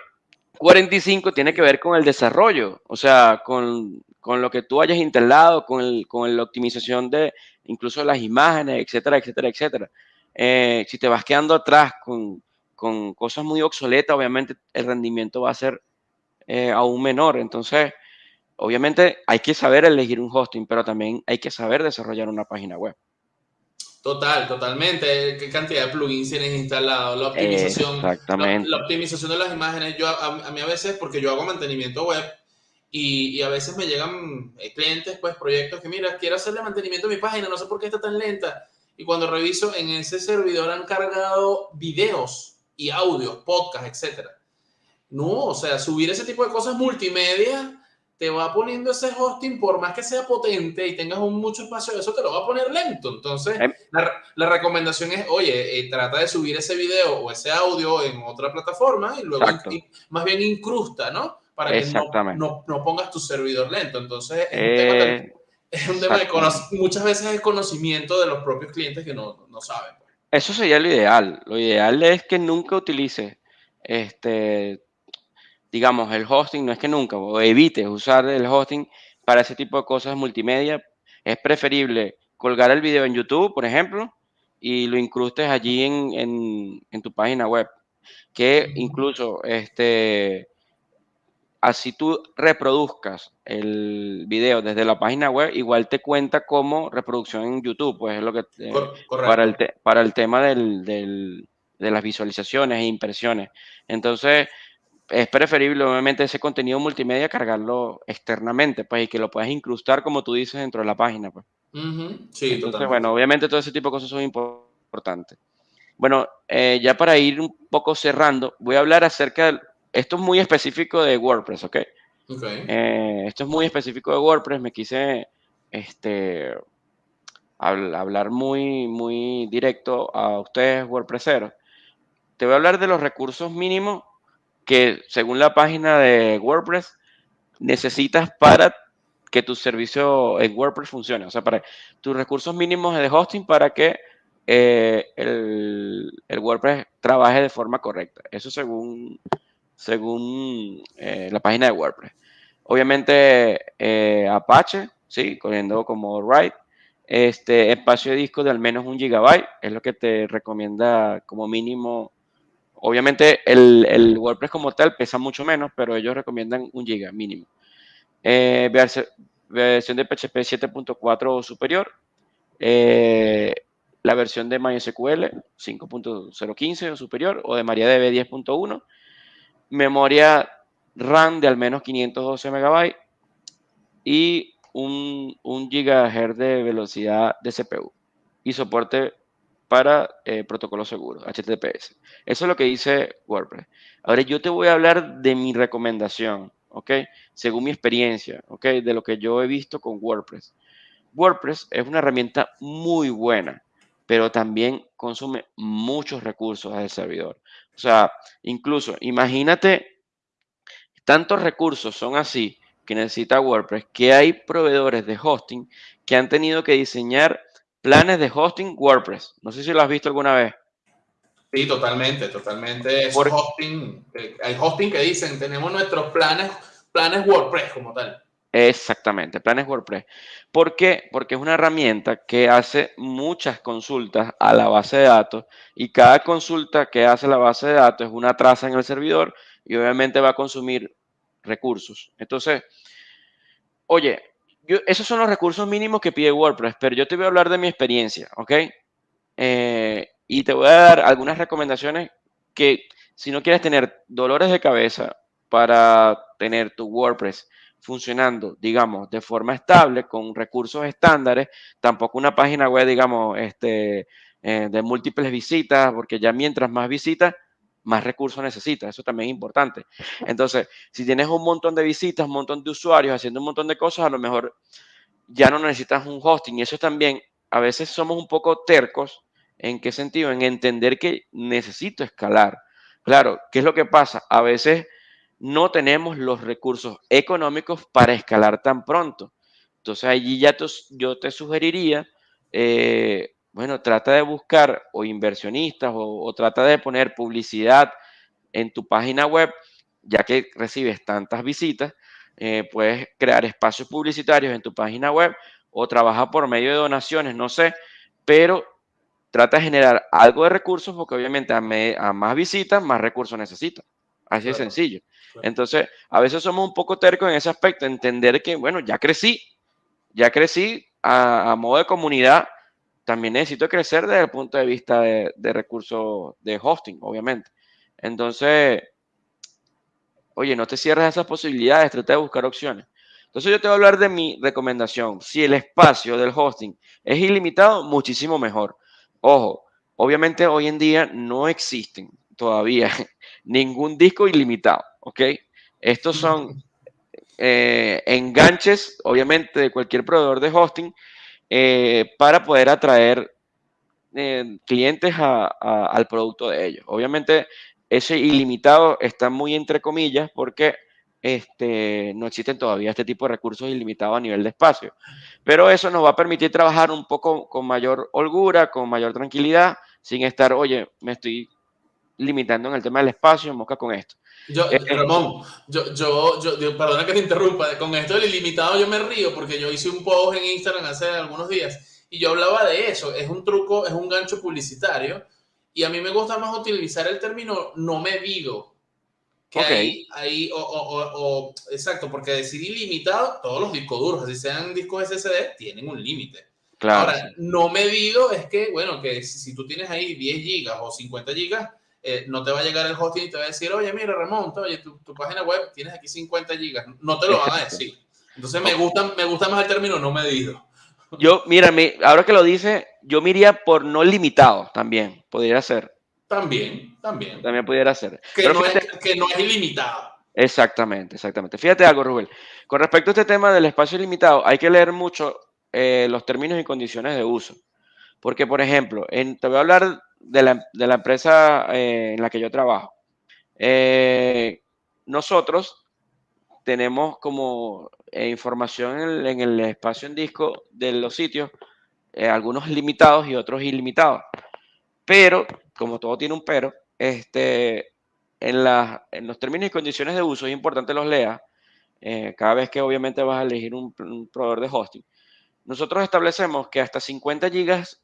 45% tiene que ver con el desarrollo. O sea, con, con lo que tú hayas instalado, con, el, con la optimización de incluso las imágenes, etcétera, etcétera, etcétera. Eh, si te vas quedando atrás con, con, cosas muy obsoletas, obviamente el rendimiento va a ser eh, aún menor. Entonces, obviamente hay que saber elegir un hosting, pero también hay que saber desarrollar una página web. Total, totalmente. ¿Qué cantidad de plugins tienes instalado? La optimización. Exactamente. La, optimización de las imágenes. Yo, a, mí a veces, porque yo hago mantenimiento web y, y, a veces me llegan eh, clientes, pues proyectos que, mira, quiero hacerle mantenimiento a mi página, no sé por qué está tan lenta. Y cuando reviso, en ese servidor han cargado videos y audios, podcasts, etc. No, o sea, subir ese tipo de cosas multimedia te va poniendo ese hosting, por más que sea potente y tengas un mucho espacio, eso te lo va a poner lento. Entonces, em. la, recomendación es, oye, eh, trata de subir ese video o ese audio en otra plataforma y luego más bien incrusta, ¿no? Para que no, no, pongas tu servidor lento. Entonces, es un tema de, muchas veces el conocimiento de los propios clientes que no, no saben. Pues. Eso sería lo ideal. Lo ideal es que nunca utilices este digamos, el hosting, no es que nunca, o evites usar el hosting para ese tipo de cosas multimedia. Es preferible colgar el video en YouTube, por ejemplo, y lo incrustes allí en, en, tu página web. Que incluso, este, así tú reproduzcas el video desde la página web, igual te cuenta como reproducción en YouTube, pues es lo que eh, para, el para el tema del, del, de las visualizaciones e impresiones. Entonces, es preferible, obviamente, ese contenido multimedia cargarlo externamente, pues, y que lo puedas incrustar, como tú dices, dentro de la página, pues. Sí, Entonces, bueno, obviamente todo ese tipo de cosas son importantes. Bueno, eh, ya para ir un poco cerrando, voy a hablar acerca de... Esto es muy específico de WordPress, ¿ok? okay. Eh, esto es muy específico de WordPress. Me quise este, hablar muy, muy directo a ustedes, WordPresseros. Te voy a hablar de los recursos mínimos que según la página de WordPress necesitas para que tu servicio en WordPress funcione. O sea, para tus recursos mínimos de hosting para que eh, el, WordPress trabaje de forma correcta. Eso según, según eh, la página de WordPress. Obviamente eh, Apache, sí, corriendo como write. Este espacio de disco de al menos un gigabyte es lo que te recomienda como mínimo Obviamente el, WordPress como tal pesa mucho menos, pero ellos recomiendan un giga mínimo. Eh, versión de PHP 7.4 o superior, la versión de MySQL 5.015 o superior, o de MariaDB 10.1, memoria RAM de al menos 512 MB y un, un GHz de velocidad de CPU y soporte para eh, protocolos seguros, HTTPS. Eso es lo que dice WordPress. Ahora yo te voy a hablar de mi recomendación, ¿ok? Según mi experiencia, ¿ok? De lo que yo he visto con WordPress. WordPress es una herramienta muy buena, pero también consume muchos recursos del servidor. O sea, incluso imagínate, tantos recursos son así que necesita WordPress, que hay proveedores de hosting que han tenido que diseñar planes de hosting WordPress. No sé si lo has visto alguna vez. Sí, totalmente, totalmente. hosting, eh, hay hosting que dicen, tenemos nuestros planes, planes WordPress como tal. Exactamente, planes WordPress. ¿Por qué? Porque es una herramienta que hace muchas consultas a la base de datos y cada consulta que hace la base de datos es una traza en el servidor y obviamente va a consumir recursos. Entonces, oye, esos son los recursos mínimos que pide WordPress, pero yo te voy a hablar de mi experiencia, ¿ok? Eh, y te voy a dar algunas recomendaciones que si no quieres tener dolores de cabeza para tener tu WordPress funcionando, digamos, de forma estable, con recursos estándares, tampoco una página web, digamos, este, eh, de múltiples visitas, porque ya mientras más visitas, más recursos necesitas. Eso también es importante. Entonces, si tienes un montón de visitas, un montón de usuarios haciendo un montón de cosas, a lo mejor ya no necesitas un hosting. Y eso también, a veces somos un poco tercos. ¿En qué sentido? En entender que necesito escalar. Claro, ¿qué es lo que pasa? A veces no tenemos los recursos económicos para escalar tan pronto. Entonces allí ya yo te sugeriría eh, bueno, trata de buscar o inversionistas o, trata de poner publicidad en tu página web, ya que recibes tantas visitas, eh, puedes crear espacios publicitarios en tu página web o trabaja por medio de donaciones, no sé, pero trata de generar algo de recursos porque obviamente a, más visitas, más recursos necesitas. Así de sencillo. Entonces, a veces somos un poco tercos en ese aspecto, entender que, bueno, ya crecí, ya crecí a modo de comunidad, también necesito crecer desde el punto de vista de, recursos de hosting, obviamente. Entonces, oye, no te cierres esas posibilidades, trata de buscar opciones. Entonces yo te voy a hablar de mi recomendación. Si el espacio del hosting es ilimitado, muchísimo mejor. Ojo, obviamente hoy en día no existen todavía ningún disco ilimitado, ¿ok? Estos son eh, enganches, obviamente, de cualquier proveedor de hosting eh, para poder atraer eh, clientes al producto de ellos. Obviamente, ese ilimitado está muy entre comillas porque este, no existen todavía este tipo de recursos ilimitados a nivel de espacio. Pero eso nos va a permitir trabajar un poco con mayor holgura, con mayor tranquilidad, sin estar, oye, me estoy limitando en el tema del espacio, mosca con esto. Yo, eh, Ramón, yo, yo, yo, perdona que te interrumpa, con esto del ilimitado yo me río porque yo hice un post en Instagram hace algunos días y yo hablaba de eso, es un truco, es un gancho publicitario y a mí me gusta más utilizar el término no medido. Que ahí, ahí o, o, exacto, porque decir ilimitado, todos los discos duros, así sean discos SSD, tienen un límite. Claro. Ahora, no medido es que, bueno, que si, si tú tienes ahí 10 gigas o 50 gigas, eh, no te va a llegar el hosting y te va a decir, oye, mira, Ramón, oye, tu, página web tienes aquí 50 gigas. No te lo van a decir. Entonces me gusta, me gusta más el término no medido. Yo, mira, ahora que lo dice, yo me iría por no limitado también, podría ser. También, también. También pudiera ser. Que, no, es, que no es ilimitado. Exactamente, exactamente. Fíjate algo, Rubén. Con respecto a este tema del espacio ilimitado, hay que leer mucho eh, los términos y condiciones de uso. Porque, por ejemplo, en, te voy a hablar de la, empresa eh, en la que yo trabajo. Eh, nosotros tenemos como eh, información en el, espacio en disco de los sitios, algunos limitados y otros ilimitados. Pero, como todo tiene un pero, este, en, en los términos y condiciones de uso es importante los leas cada vez que obviamente vas a elegir un, proveedor de hosting. Nosotros establecemos que hasta 50 gigas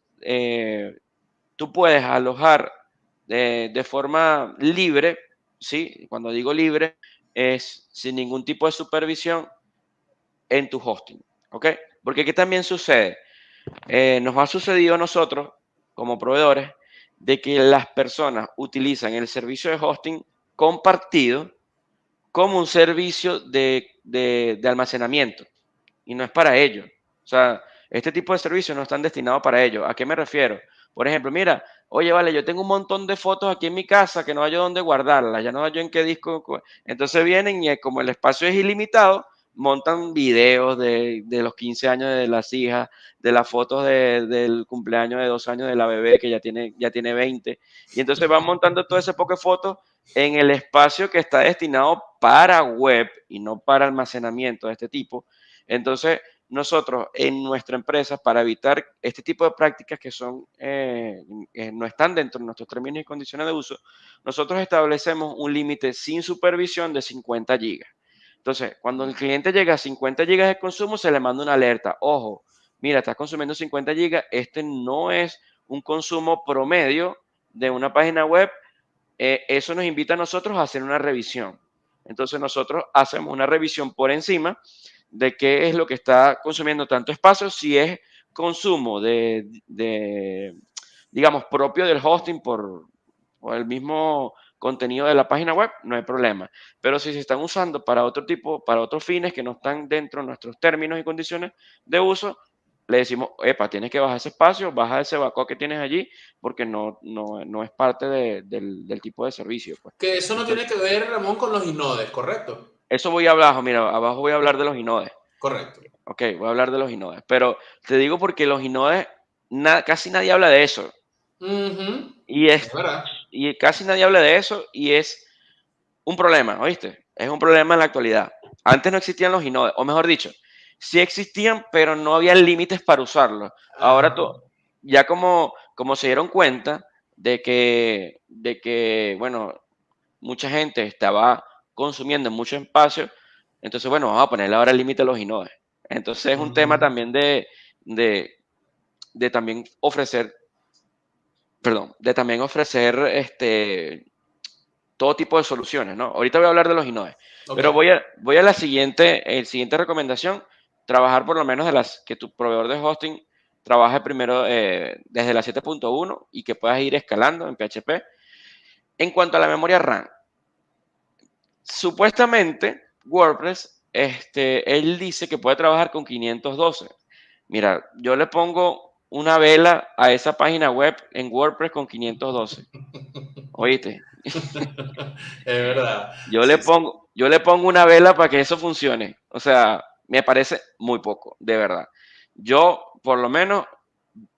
tú puedes alojar de, forma libre, ¿sí? Cuando digo libre, es sin ningún tipo de supervisión en tu hosting. ¿Ok? Porque ¿qué también sucede? Eh, nos ha sucedido a nosotros, como proveedores, de que las personas utilizan el servicio de hosting compartido como un servicio de, de, de almacenamiento. Y no es para ello. O sea, este tipo de servicios no están destinados para ello. ¿A qué me refiero? Por ejemplo, mira, oye, vale, yo tengo un montón de fotos aquí en mi casa que no hay dónde guardarlas, ya no hay en qué disco. Entonces vienen y como el espacio es ilimitado, montan videos de, los 15 años de las hijas, de las fotos de, del cumpleaños de dos años de la bebé que ya tiene, ya tiene 20. Y entonces van montando todo ese poco de fotos en el espacio que está destinado para web y no para almacenamiento de este tipo. Entonces, nosotros en nuestra empresa, para evitar este tipo de prácticas que son, eh, no están dentro de nuestros términos y condiciones de uso, nosotros establecemos un límite sin supervisión de 50 gigas. Entonces, cuando el cliente llega a 50 gigas de consumo, se le manda una alerta. Ojo, mira, estás consumiendo 50 gigas, este no es un consumo promedio de una página web. Eh, eso nos invita a nosotros a hacer una revisión. Entonces, nosotros hacemos una revisión por encima de qué es lo que está consumiendo tanto espacio, si es consumo de, de digamos, propio del hosting por, por, el mismo contenido de la página web, no hay problema. Pero si se están usando para otro tipo, para otros fines que no están dentro de nuestros términos y condiciones de uso, le decimos, epa, tienes que bajar ese espacio, baja ese backup que tienes allí, porque no, no, no es parte de, del, tipo de servicio. Pues. Que eso no tiene que ver, Ramón, con los inodes, ¿correcto? Eso voy a hablar, mira, abajo voy a hablar de los inodes. Correcto. Ok, voy a hablar de los inodes. Pero te digo porque los inodes, na, casi nadie habla de eso. Uh -huh. Y es, y casi nadie habla de eso y es un problema, ¿oíste? Es un problema en la actualidad. Antes no existían los inodes, o mejor dicho, sí existían, pero no había límites para usarlos. Ahora to, ya como, como se dieron cuenta de que, de que, bueno, mucha gente estaba consumiendo mucho espacio, entonces, bueno, vamos a ponerle ahora el límite a los inodes. Entonces es un uh -huh. tema también de, de, de, también ofrecer, perdón, de también ofrecer este, todo tipo de soluciones, ¿no? Ahorita voy a hablar de los inodes, okay. pero voy a, voy a la siguiente, el siguiente recomendación, trabajar por lo menos de las que tu proveedor de hosting trabaje primero eh, desde la 7.1 y que puedas ir escalando en PHP. En cuanto a la memoria RAM, supuestamente WordPress, este, él dice que puede trabajar con 512. Mira, yo le pongo una vela a esa página web en WordPress con 512. Oíste. es verdad. Yo sí, le pongo, yo le pongo una vela para que eso funcione. O sea, me parece muy poco, de verdad. Yo, por lo menos,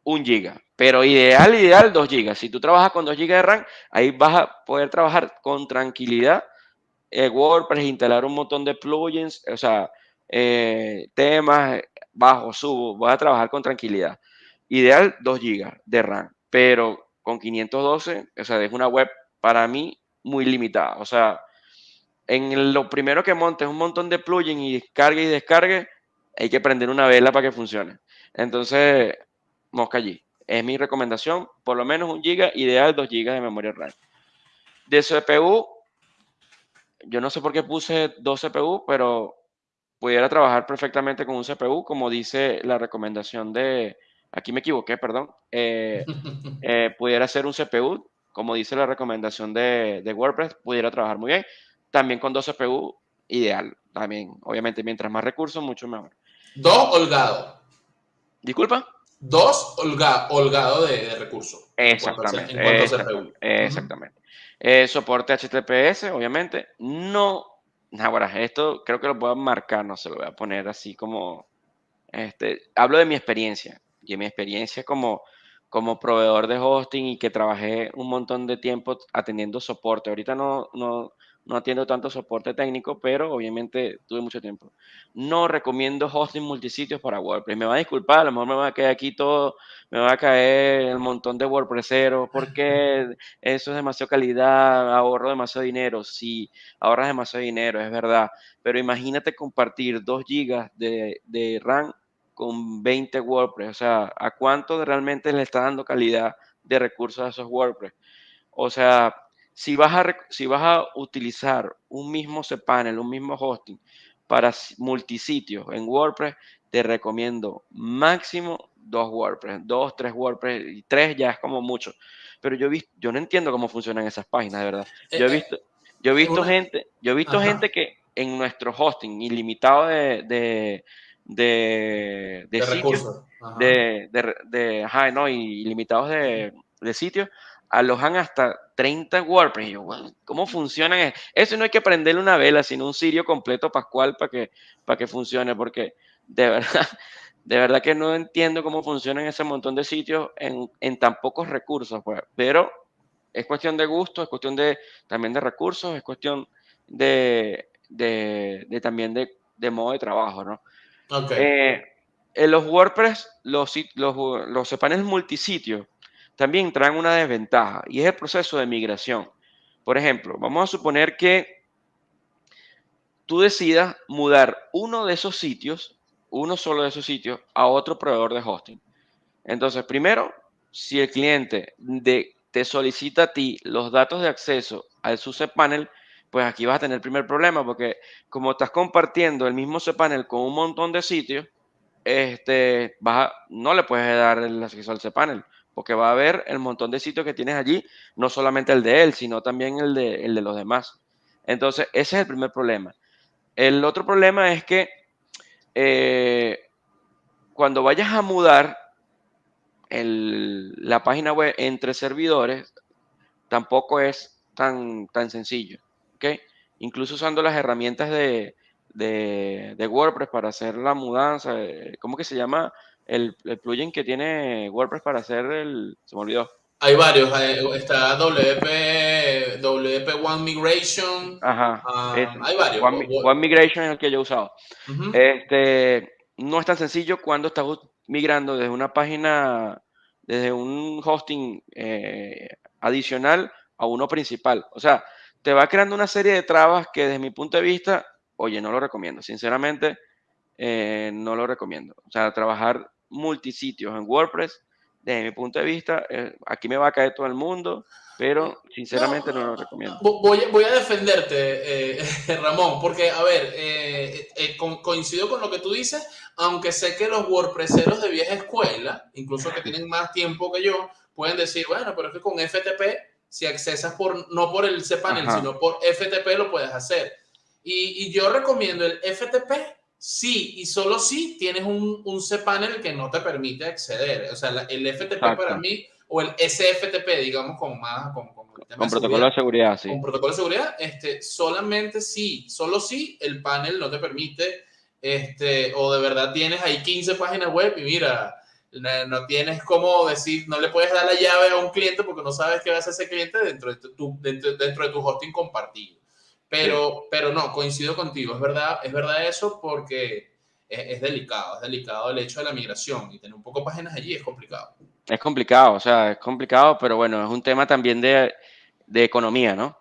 un giga. Pero ideal, ideal, dos gigas. Si tú trabajas con dos gigas de RAM, ahí vas a poder trabajar con tranquilidad eh, WordPress, instalar un montón de plugins, o sea, eh, temas, bajo, subo, vas a trabajar con tranquilidad. Ideal 2 GB de RAM, pero con 512, o sea, es una web para mí muy limitada. O sea, en lo primero que montes un montón de plugins y descargue y descargue, hay que prender una vela para que funcione. Entonces, mosca allí. Es mi recomendación, por lo menos un giga, ideal 2 GB de memoria RAM. De CPU, yo no sé por qué puse dos CPU, pero pudiera trabajar perfectamente con un CPU, como dice la recomendación de, aquí me equivoqué, perdón, eh, eh, pudiera ser un CPU, como dice la recomendación de, de, WordPress, pudiera trabajar muy bien. También con dos CPU, ideal. También, obviamente, mientras más recursos, mucho mejor. Dos holgado. ¿Disculpa? Dos holga, holgado de, de recursos. Exactamente. En cuanto a, en cuanto a CPU. Exactamente. Uh -huh. Eh, soporte HTTPS, obviamente. No, ahora, esto creo que lo puedo marcar, no se lo voy a poner así como, este, hablo de mi experiencia, y mi experiencia como, como proveedor de hosting y que trabajé un montón de tiempo atendiendo soporte. Ahorita no, no, no atiendo tanto soporte técnico, pero obviamente tuve mucho tiempo. No recomiendo hosting multisitios para WordPress. Me va a disculpar, a lo mejor me va a caer aquí todo, me va a caer el montón de WordPresseros, porque eso es demasiado calidad, ahorro demasiado dinero. Sí, ahorras demasiado dinero, es verdad. Pero imagínate compartir 2 gigas de, de RAM con 20 WordPress. O sea, ¿a cuánto realmente le está dando calidad de recursos a esos WordPress? O sea, si vas a, si vas a utilizar un mismo cPanel, un mismo hosting para multisitios en WordPress, te recomiendo máximo dos WordPress, dos, tres WordPress, y tres ya es como mucho. Pero yo, visto, yo no entiendo cómo funcionan esas páginas, de verdad. Yo he eh, visto, yo he visto gente, yo he visto gente que en nuestro hosting ilimitado de, de, de, de, sitios, de, de, ajá, no, ilimitados de, de sitios, alojan hasta 30 WordPress. Y yo, ¿cómo funcionan? Eso no hay que prenderle una vela, sino un sirio completo pascual para que, para que funcione, porque de verdad, de verdad que no entiendo cómo funcionan ese montón de sitios en, en tan pocos recursos, pues. Pero es cuestión de gusto, es cuestión de también de recursos, es cuestión de, de, también de, de, modo de trabajo, ¿no? Eh, en los WordPress, los, los, los paneles multisitios también traen una desventaja y es el proceso de migración. Por ejemplo, vamos a suponer que tú decidas mudar uno de esos sitios, uno solo de esos sitios, a otro proveedor de hosting. Entonces, primero, si el cliente de, te solicita a ti los datos de acceso al su cPanel, pues aquí vas a tener el primer problema, porque como estás compartiendo el mismo cPanel con un montón de sitios, este, vas no le puedes dar el acceso al cPanel porque va a haber el montón de sitios que tienes allí, no solamente el de él, sino también el de, los demás. Entonces, ese es el primer problema. El otro problema es que eh, cuando vayas a mudar la página web entre servidores, tampoco es tan, tan sencillo. ¿okay? Incluso usando las herramientas de, de, WordPress para hacer la mudanza, eh, ¿cómo que se llama? El, plugin que tiene WordPress para hacer el... Se me olvidó. Hay varios, está WP, WP One Migration. Ajá. Ah, hay varios. One, Migration es el que yo he usado. este, no es tan sencillo cuando estás migrando desde una página, desde un hosting eh, adicional a uno principal. O sea, te va creando una serie de trabas que desde mi punto de vista, oye, no lo recomiendo. Sinceramente, eh, no lo recomiendo. O sea, trabajar multisitios en WordPress, desde mi punto de vista, eh, aquí me va a caer todo el mundo, pero sinceramente no, lo recomiendo. Voy, voy a defenderte, eh, Ramón, porque, a ver, eh, coincido con lo que tú dices, aunque sé que los WordPresseros de vieja escuela, incluso que tienen más tiempo que yo, pueden decir, bueno, pero es que con FTP, si accesas por, no por el cPanel, sino por FTP, lo puedes hacer. Y, y yo recomiendo el FTP Sí, y solo si tienes un, un cPanel que no te permite acceder. O sea, el FTP para mí, o el SFTP, digamos, con más... Con, con, protocolo de seguridad, sí. Con protocolo de seguridad, este, solamente sí, solo si el panel no te permite, este, o de verdad tienes ahí 15 páginas web y mira, no tienes cómo decir, no le puedes dar la llave a un cliente porque no sabes qué va a hacer ese cliente dentro de tu, dentro, dentro de tu hosting compartido. Pero, pero no, coincido contigo, es verdad, es verdad eso porque es, delicado, es delicado el hecho de la migración y tener un poco páginas allí es complicado. Es complicado, o sea, es complicado, pero bueno, es un tema también de, de economía, ¿no?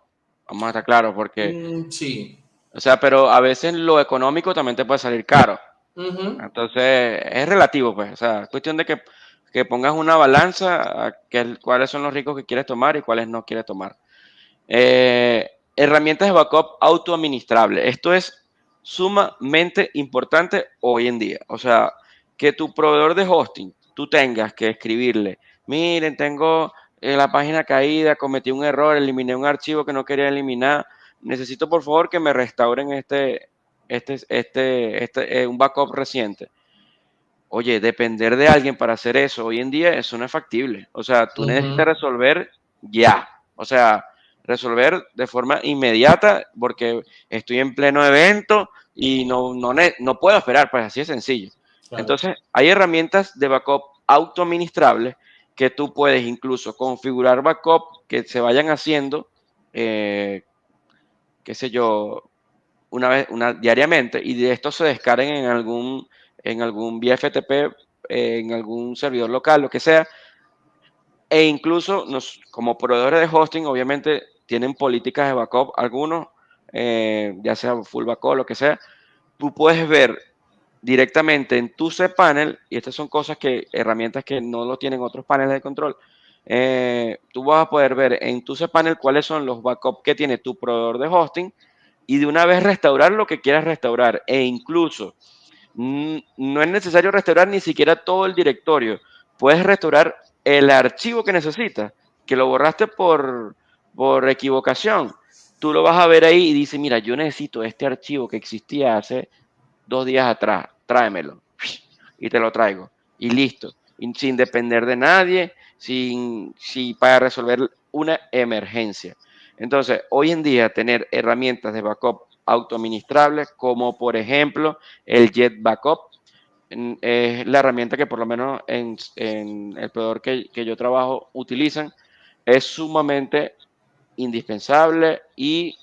Vamos a estar claros, porque... Mm, sí. O sea, pero a veces lo económico también te puede salir caro. Entonces, es relativo, pues. O sea, es cuestión de que, que pongas una balanza a que, cuáles son los ricos que quieres tomar y cuáles no quieres tomar. Eh, Herramientas de backup autoadministrable. Esto es sumamente importante hoy en día. O sea, que tu proveedor de hosting, tú tengas que escribirle, miren, tengo eh, la página caída, cometí un error, eliminé un archivo que no quería eliminar, necesito por favor que me restauren este, este, este, este, eh, un backup reciente. Oye, depender de alguien para hacer eso hoy en día, eso no es factible. O sea, tú necesitas resolver ya. O sea, resolver de forma inmediata porque estoy en pleno evento y no, no, no puedo esperar, pues así es sencillo. Entonces, hay herramientas de backup autoadministrables que tú puedes incluso configurar backup que se vayan haciendo, eh, qué sé yo, una vez, una, diariamente y de esto se descarguen en algún, en algún vía FTP, eh, en algún servidor local, lo que sea. E incluso nos, como proveedores de hosting, obviamente tienen políticas de backup, algunos, eh, ya sea full backup, lo que sea, tú puedes ver directamente en tu cPanel, y estas son cosas que, herramientas que no lo tienen otros paneles de control, eh, tú vas a poder ver en tu cPanel cuáles son los backups que tiene tu proveedor de hosting y de una vez restaurar lo que quieras restaurar e incluso no es necesario restaurar ni siquiera todo el directorio. Puedes restaurar el archivo que necesitas, que lo borraste por, por equivocación. Tú lo vas a ver ahí y dice, mira, yo necesito este archivo que existía hace dos días atrás, tráemelo. Y te lo traigo. Y listo. sin depender de nadie, sin, sin, para resolver una emergencia. Entonces, hoy en día tener herramientas de backup autoadministrables, como por ejemplo el Jet Backup, es la herramienta que por lo menos en, el proveedor que, que, yo trabajo utilizan, es sumamente indispensable y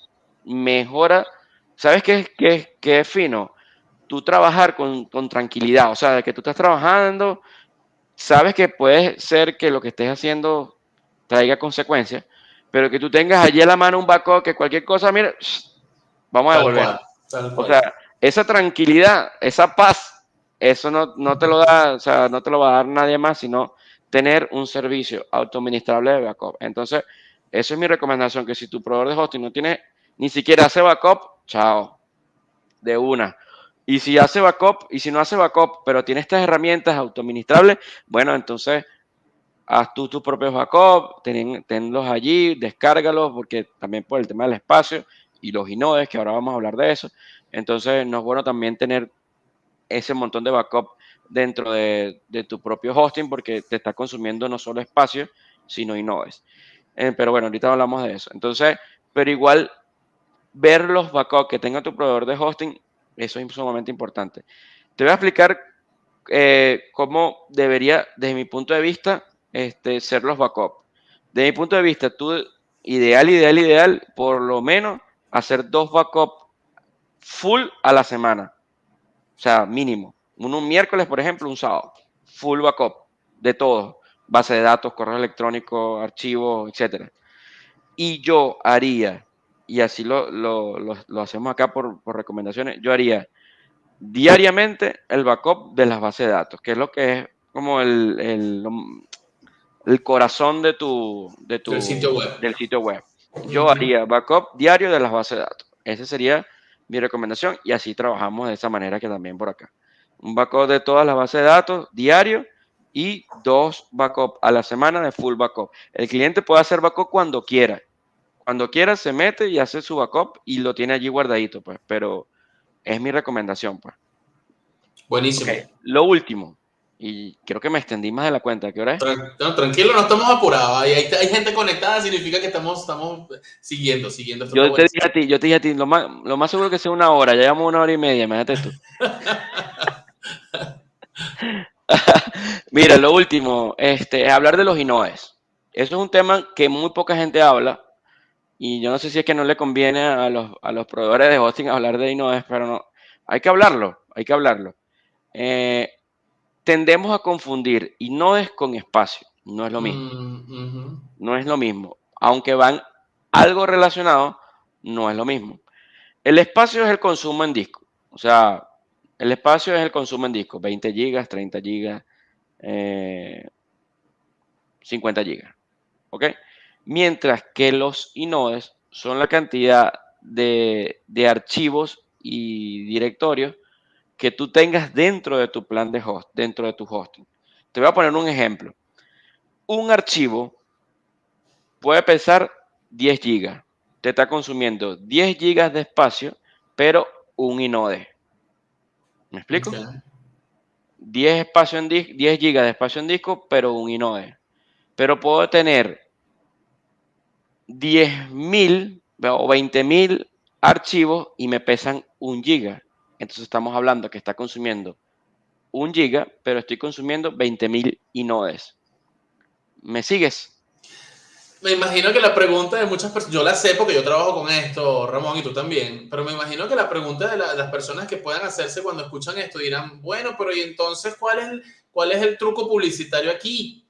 mejora. ¿Sabes qué, qué, qué es fino? Tú trabajar con, con tranquilidad, o sea, de que tú estás trabajando, sabes que puede ser que lo que estés haciendo traiga consecuencias, pero que tú tengas allí a la mano un backup que cualquier cosa, mira, vamos a devolver. O sea, esa tranquilidad, esa paz, eso no, no, te lo da, o sea, no te lo va a dar nadie más, sino tener un servicio autoadministrable de backup. Entonces, esa es mi recomendación, que si tu proveedor de hosting no tiene, ni siquiera hace backup, chao, de una. Y si hace backup, y si no hace backup, pero tiene estas herramientas autoadministrables, bueno, entonces haz tú tus propios backups, ten, tenlos allí, descárgalos, porque también por el tema del espacio y los inodes, que ahora vamos a hablar de eso. Entonces, no es bueno también tener ese montón de backup dentro de, tu propio hosting, porque te está consumiendo no solo espacio, sino inodes. Eh, pero bueno, ahorita hablamos de eso. Entonces, pero igual, ver los backups que tenga tu proveedor de hosting, eso es sumamente importante. Te voy a explicar eh, cómo debería, desde mi punto de vista, este, ser los backups. De mi punto de vista, tú, ideal, ideal, ideal, por lo menos hacer dos backups full a la semana. O sea, mínimo. Uno un miércoles, por ejemplo, un sábado. Full backup de todo. Base de datos, correo electrónico, archivos, etc. Y yo haría, y así lo, lo, lo, hacemos acá por, por, recomendaciones, yo haría diariamente el backup de las bases de datos, que es lo que es como el, el, el corazón de tu, de tu del sitio web. Del sitio web. Yo haría backup diario de las bases de datos. Esa sería mi recomendación y así trabajamos de esa manera que también por acá. Un backup de todas las bases de datos diario y dos backup a la semana de full backup. El cliente puede hacer backup cuando quiera. Cuando quiera se mete y hace su backup y lo tiene allí guardadito, pues. Pero es mi recomendación, pues. Buenísimo. Lo último, y creo que me extendí más de la cuenta. ¿Qué hora es? tranquilo, no estamos apurados. Hay, hay, gente conectada, significa que estamos, estamos siguiendo, siguiendo. yo, te dije a ti, yo te dije a ti, lo más, lo más seguro que sea una hora, ya llevamos una hora y media, imagínate tú. Mira, lo último, este, es hablar de los inoes. Eso es un tema que muy poca gente habla y yo no sé si es que no le conviene a los, a los proveedores de hosting hablar de inoes, pero no, hay que hablarlo, hay que hablarlo. Eh, tendemos a confundir y no es con espacio, no es lo mismo. Mm, no es lo mismo. Aunque van algo relacionado, no es lo mismo. El espacio es el consumo en disco. O sea, el espacio es el consumo en disco. 20 gigas, 30 gigas, 50 gigas. ¿Ok? Mientras que los inodes son la cantidad de, de archivos y directorios que tú tengas dentro de tu plan de host, dentro de tu hosting. Te voy a poner un ejemplo. Un archivo puede pesar 10 gigas. Te está consumiendo 10 gigas de espacio, pero un inode. ¿Me explico? 10, espacio en 10 gigas de espacio en disco, pero un inode. Pero puedo tener 10.000 o 20.000 archivos y me pesan un giga. Entonces estamos hablando que está consumiendo un giga, pero estoy consumiendo 20.000 inodes. ¿Me sigues? Me imagino que la pregunta de muchas personas, yo la sé porque yo trabajo con esto, Ramón, y tú también, pero me imagino que la pregunta de, las personas que puedan hacerse cuando escuchan esto dirán, bueno, pero ¿y entonces cuál es el, cuál es el truco publicitario aquí?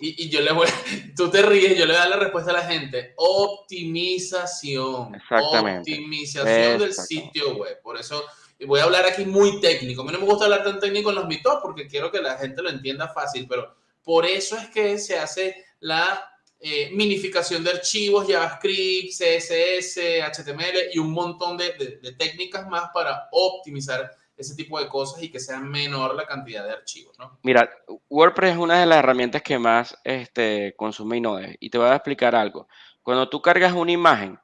Y, yo le voy, tú te ríes, yo le voy a dar la respuesta a la gente. Optimización. Exactamente. Optimización del sitio web. Por eso y voy a hablar aquí muy técnico. A mí no me gusta hablar tan técnico en los mitos porque quiero que la gente lo entienda fácil, pero por eso es que se hace la eh, minificación de archivos, JavaScript, CSS, HTML y un montón de, técnicas más para optimizar ese tipo de cosas y que sea menor la cantidad de archivos, ¿no? Mira, WordPress es una de las herramientas que más este, consume Inode. Y te voy a explicar algo. Cuando tú cargas una imagen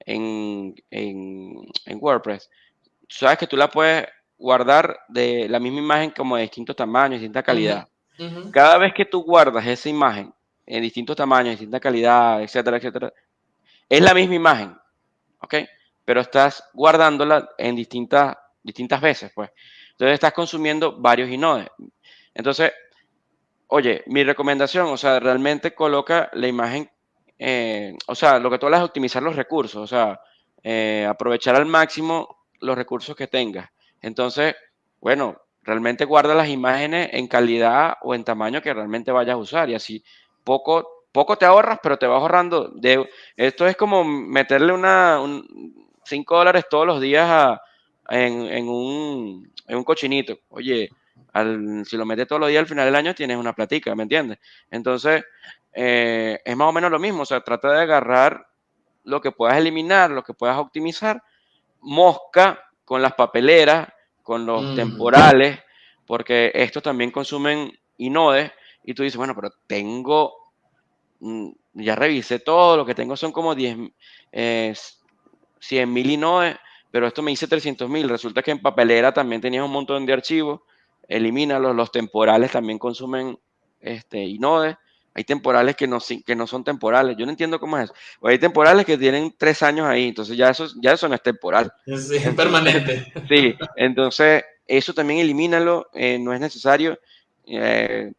en, en, WordPress, sabes que tú la puedes guardar de la misma imagen como de distintos tamaños, distinta calidad. Cada vez que tú guardas esa imagen en distintos tamaños, distinta calidad, etcétera, etcétera, es la misma imagen, ¿ok? Pero estás guardándola en distintas, distintas veces, pues. Entonces estás consumiendo varios inodes. Entonces, oye, mi recomendación, o sea, realmente coloca la imagen, eh, o sea, lo que tú hablas es optimizar los recursos, o sea, eh, aprovechar al máximo los recursos que tengas. Entonces, bueno, realmente guarda las imágenes en calidad o en tamaño que realmente vayas a usar y así poco, poco te ahorras, pero te vas ahorrando. De, esto es como meterle una, 5 dólares todos los días en, un, en, un, cochinito. Oye, si lo metes todos los días al final del año tienes una platica, ¿me entiendes? Entonces, eh, es más o menos lo mismo. O sea, trata de agarrar lo que puedas eliminar, lo que puedas optimizar. Mosca con las papeleras, con los temporales, porque estos también consumen inodes. Y tú dices, bueno, pero tengo, mm, ya revisé todo, lo que tengo son como 10, eh, 100 mil inodes, pero esto me dice 300 mil. Resulta que en papelera también tenías un montón de archivos, elimínalos. Los temporales también consumen este, inodes. Hay temporales que no, que no son temporales. Yo no entiendo cómo es eso. hay temporales que tienen tres años ahí, entonces ya eso, ya eso no es temporal. Sí, es permanente. Sí, entonces eso también elimínalo, eh, no es necesario. Eh,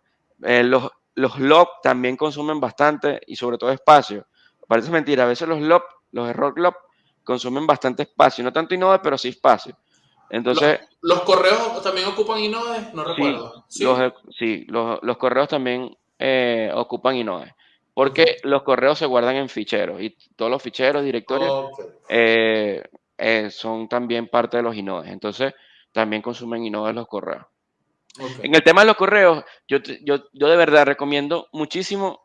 eh, los, los log también consumen bastante y sobre todo espacio. Parece mentira, a veces los log, los error log, consumen bastante espacio, no tanto Inode, pero sí espacio. Entonces, ¿Los, correos también ocupan Inode? No recuerdo. Sí, Los, sí, los, correos también eh, ocupan Inode. Porque los correos se guardan en ficheros y todos los ficheros, directorios, eh, eh, son también parte de los inodes. Entonces, también consumen inodes los correos. En el tema de los correos, yo, yo, yo de verdad recomiendo muchísimo.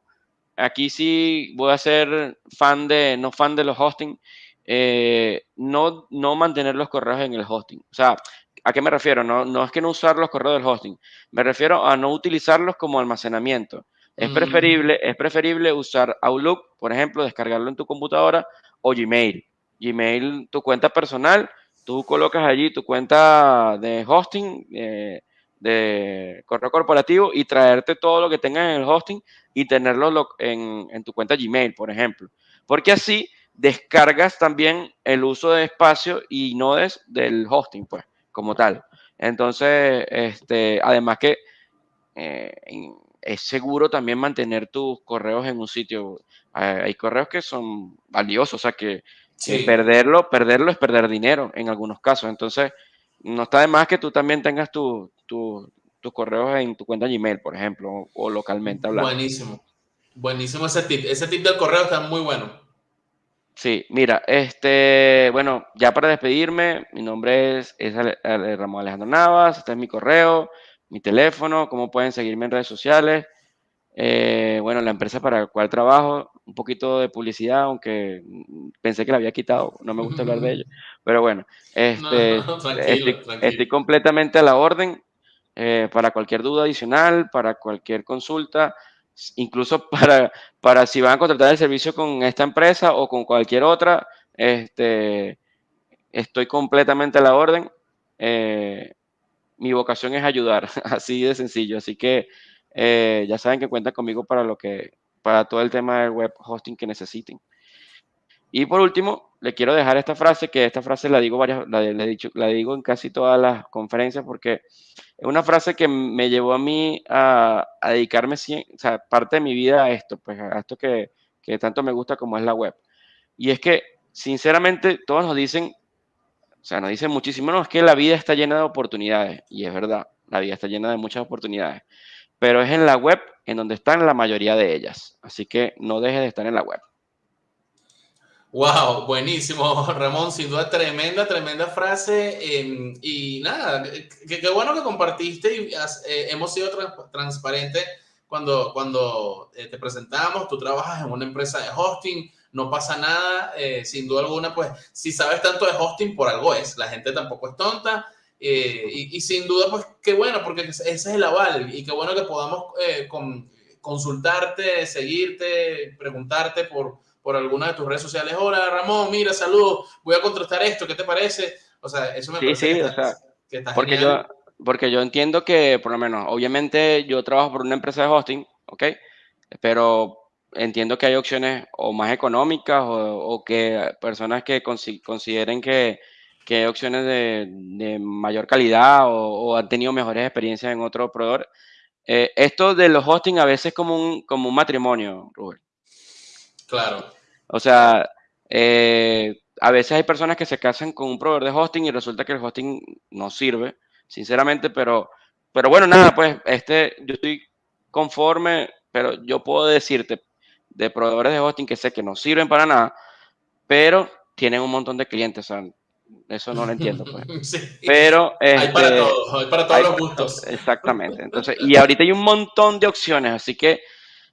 Aquí sí voy a ser fan de, no fan de los hosting, eh, no, no mantener los correos en el hosting. O sea, ¿a qué me refiero? No, no es que no usar los correos del hosting, me refiero a no utilizarlos como almacenamiento. Es, mm. preferible, es preferible usar Outlook, por ejemplo, descargarlo en tu computadora o Gmail. Gmail, tu cuenta personal, tú colocas allí tu cuenta de hosting, eh, de correo corporativo y traerte todo lo que tengas en el hosting y tenerlo en, en tu cuenta Gmail, por ejemplo. Porque así descargas también el uso de espacio y nodes del hosting, pues, como tal. Entonces, este, además que eh, es seguro también mantener tus correos en un sitio. Hay correos que son valiosos, o sea que, perderlo, perderlo es perder dinero en algunos casos. Entonces, no está de más que tú también tengas tus correos en tu cuenta Gmail, por ejemplo, o, localmente hablando. Buenísimo. Buenísimo ese tip. Ese tip del correo está muy bueno. Sí, mira, este, bueno, ya para despedirme, mi nombre es, Ramón Alejandro Navas, este es mi correo, mi teléfono, cómo pueden seguirme en redes sociales. Eh, bueno, la empresa para la cual trabajo, un poquito de publicidad, aunque pensé que la había quitado, no me gusta hablar de ello, pero bueno, este, estoy, completamente a la orden eh, para cualquier duda adicional, para cualquier consulta incluso para, para si van a contratar el servicio con esta empresa o con cualquier otra, este, estoy completamente a la orden. Eh, mi vocación es ayudar, así de sencillo. Así que eh, ya saben que cuentan conmigo para lo que, para todo el tema del web hosting que necesiten. Y por último, le quiero dejar esta frase, que esta frase la digo varias, la, dicho, la digo en casi todas las conferencias porque es una frase que me llevó a mí a, dedicarme, o sea, parte de mi vida a esto, pues a esto que, que tanto me gusta como es la web. Y es que, sinceramente, todos nos dicen, o sea, nos dicen muchísimo, no, es que la vida está llena de oportunidades. Y es verdad, la vida está llena de muchas oportunidades. Pero es en la web en donde están la mayoría de ellas. Así que no dejes de estar en la web. Wow, buenísimo, Ramón, sin duda tremenda, tremenda frase. Em, y nada, qué bueno que compartiste y eh, hemos sido transparentes cuando, cuando eh, te presentamos. Tú trabajas en una empresa de hosting, no pasa nada, eh, sin duda alguna, pues si sabes tanto de hosting, por algo es. La gente tampoco es tonta. Eh, y, sin duda, pues qué bueno, porque ese es el aval y qué bueno que podamos eh, con, consultarte, seguirte, preguntarte por, por alguna de tus redes sociales. Hola Ramón, mira, saludos, voy a contrastar esto, ¿qué te parece? O sea, eso me parece que, está, que porque yo porque yo entiendo que, por lo menos, obviamente yo trabajo por una empresa de hosting, ¿ok? Pero entiendo que hay opciones o más económicas o, que personas que consideren que, que, hay opciones de, mayor calidad o, han tenido mejores experiencias en otro proveedor. Eh, esto de los hosting a veces es como un, como un matrimonio, Rubén. Claro. O sea, eh, a veces hay personas que se casan con un proveedor de hosting y resulta que el hosting no sirve sinceramente, pero, pero bueno, nada, pues este, yo estoy conforme, pero yo puedo decirte de proveedores de hosting que sé que no sirven para nada, pero tienen un montón de clientes, o sea, eso no lo entiendo. Pues. Pero hay para este, todos, hay para todos los gustos. Exactamente. Entonces, y ahorita hay un montón de opciones, así que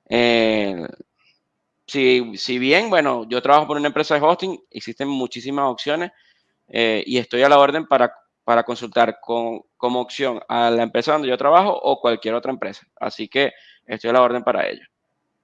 eh, si, si, bien, bueno, yo trabajo por una empresa de hosting, existen muchísimas opciones eh, y estoy a la orden para para consultar con, como opción a la empresa donde yo trabajo o cualquier otra empresa. Así que estoy a la orden para ello.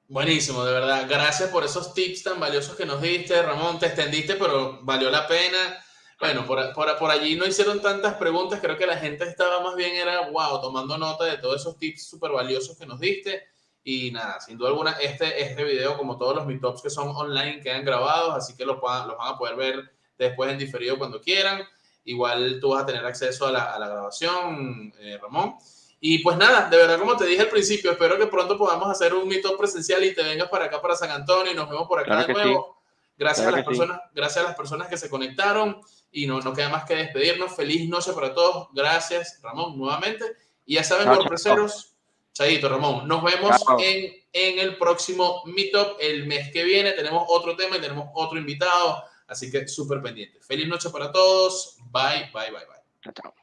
Buenísimo, de verdad. Gracias por esos tips tan valiosos que nos diste, Ramón. Te extendiste, pero valió la pena. Bueno, por, por, por, allí no hicieron tantas preguntas. Creo que la gente estaba más bien, era wow, tomando nota de todos esos tips súper valiosos que nos diste. Y nada, sin duda alguna, este, este video, como todos los meetups que son online, quedan grabados, así que los, los van a poder ver después en diferido cuando quieran. Igual tú vas a tener acceso a la, grabación, eh, Ramón. Y pues nada, de verdad, como te dije al principio, espero que pronto podamos hacer un mito presencial y te vengas para acá, para San Antonio, y nos vemos por acá de nuevo. Gracias, a las personas, gracias a las personas que se conectaron y no, no queda más que despedirnos. Feliz noche para todos. Gracias, Ramón, nuevamente. Y ya saben, WordPresseros, Chadito, Ramón, nos vemos en, en el próximo Meetup el mes que viene. Tenemos otro tema y tenemos otro invitado. Así que súper pendiente. Feliz noche para todos. Bye, bye, bye, bye. Chao.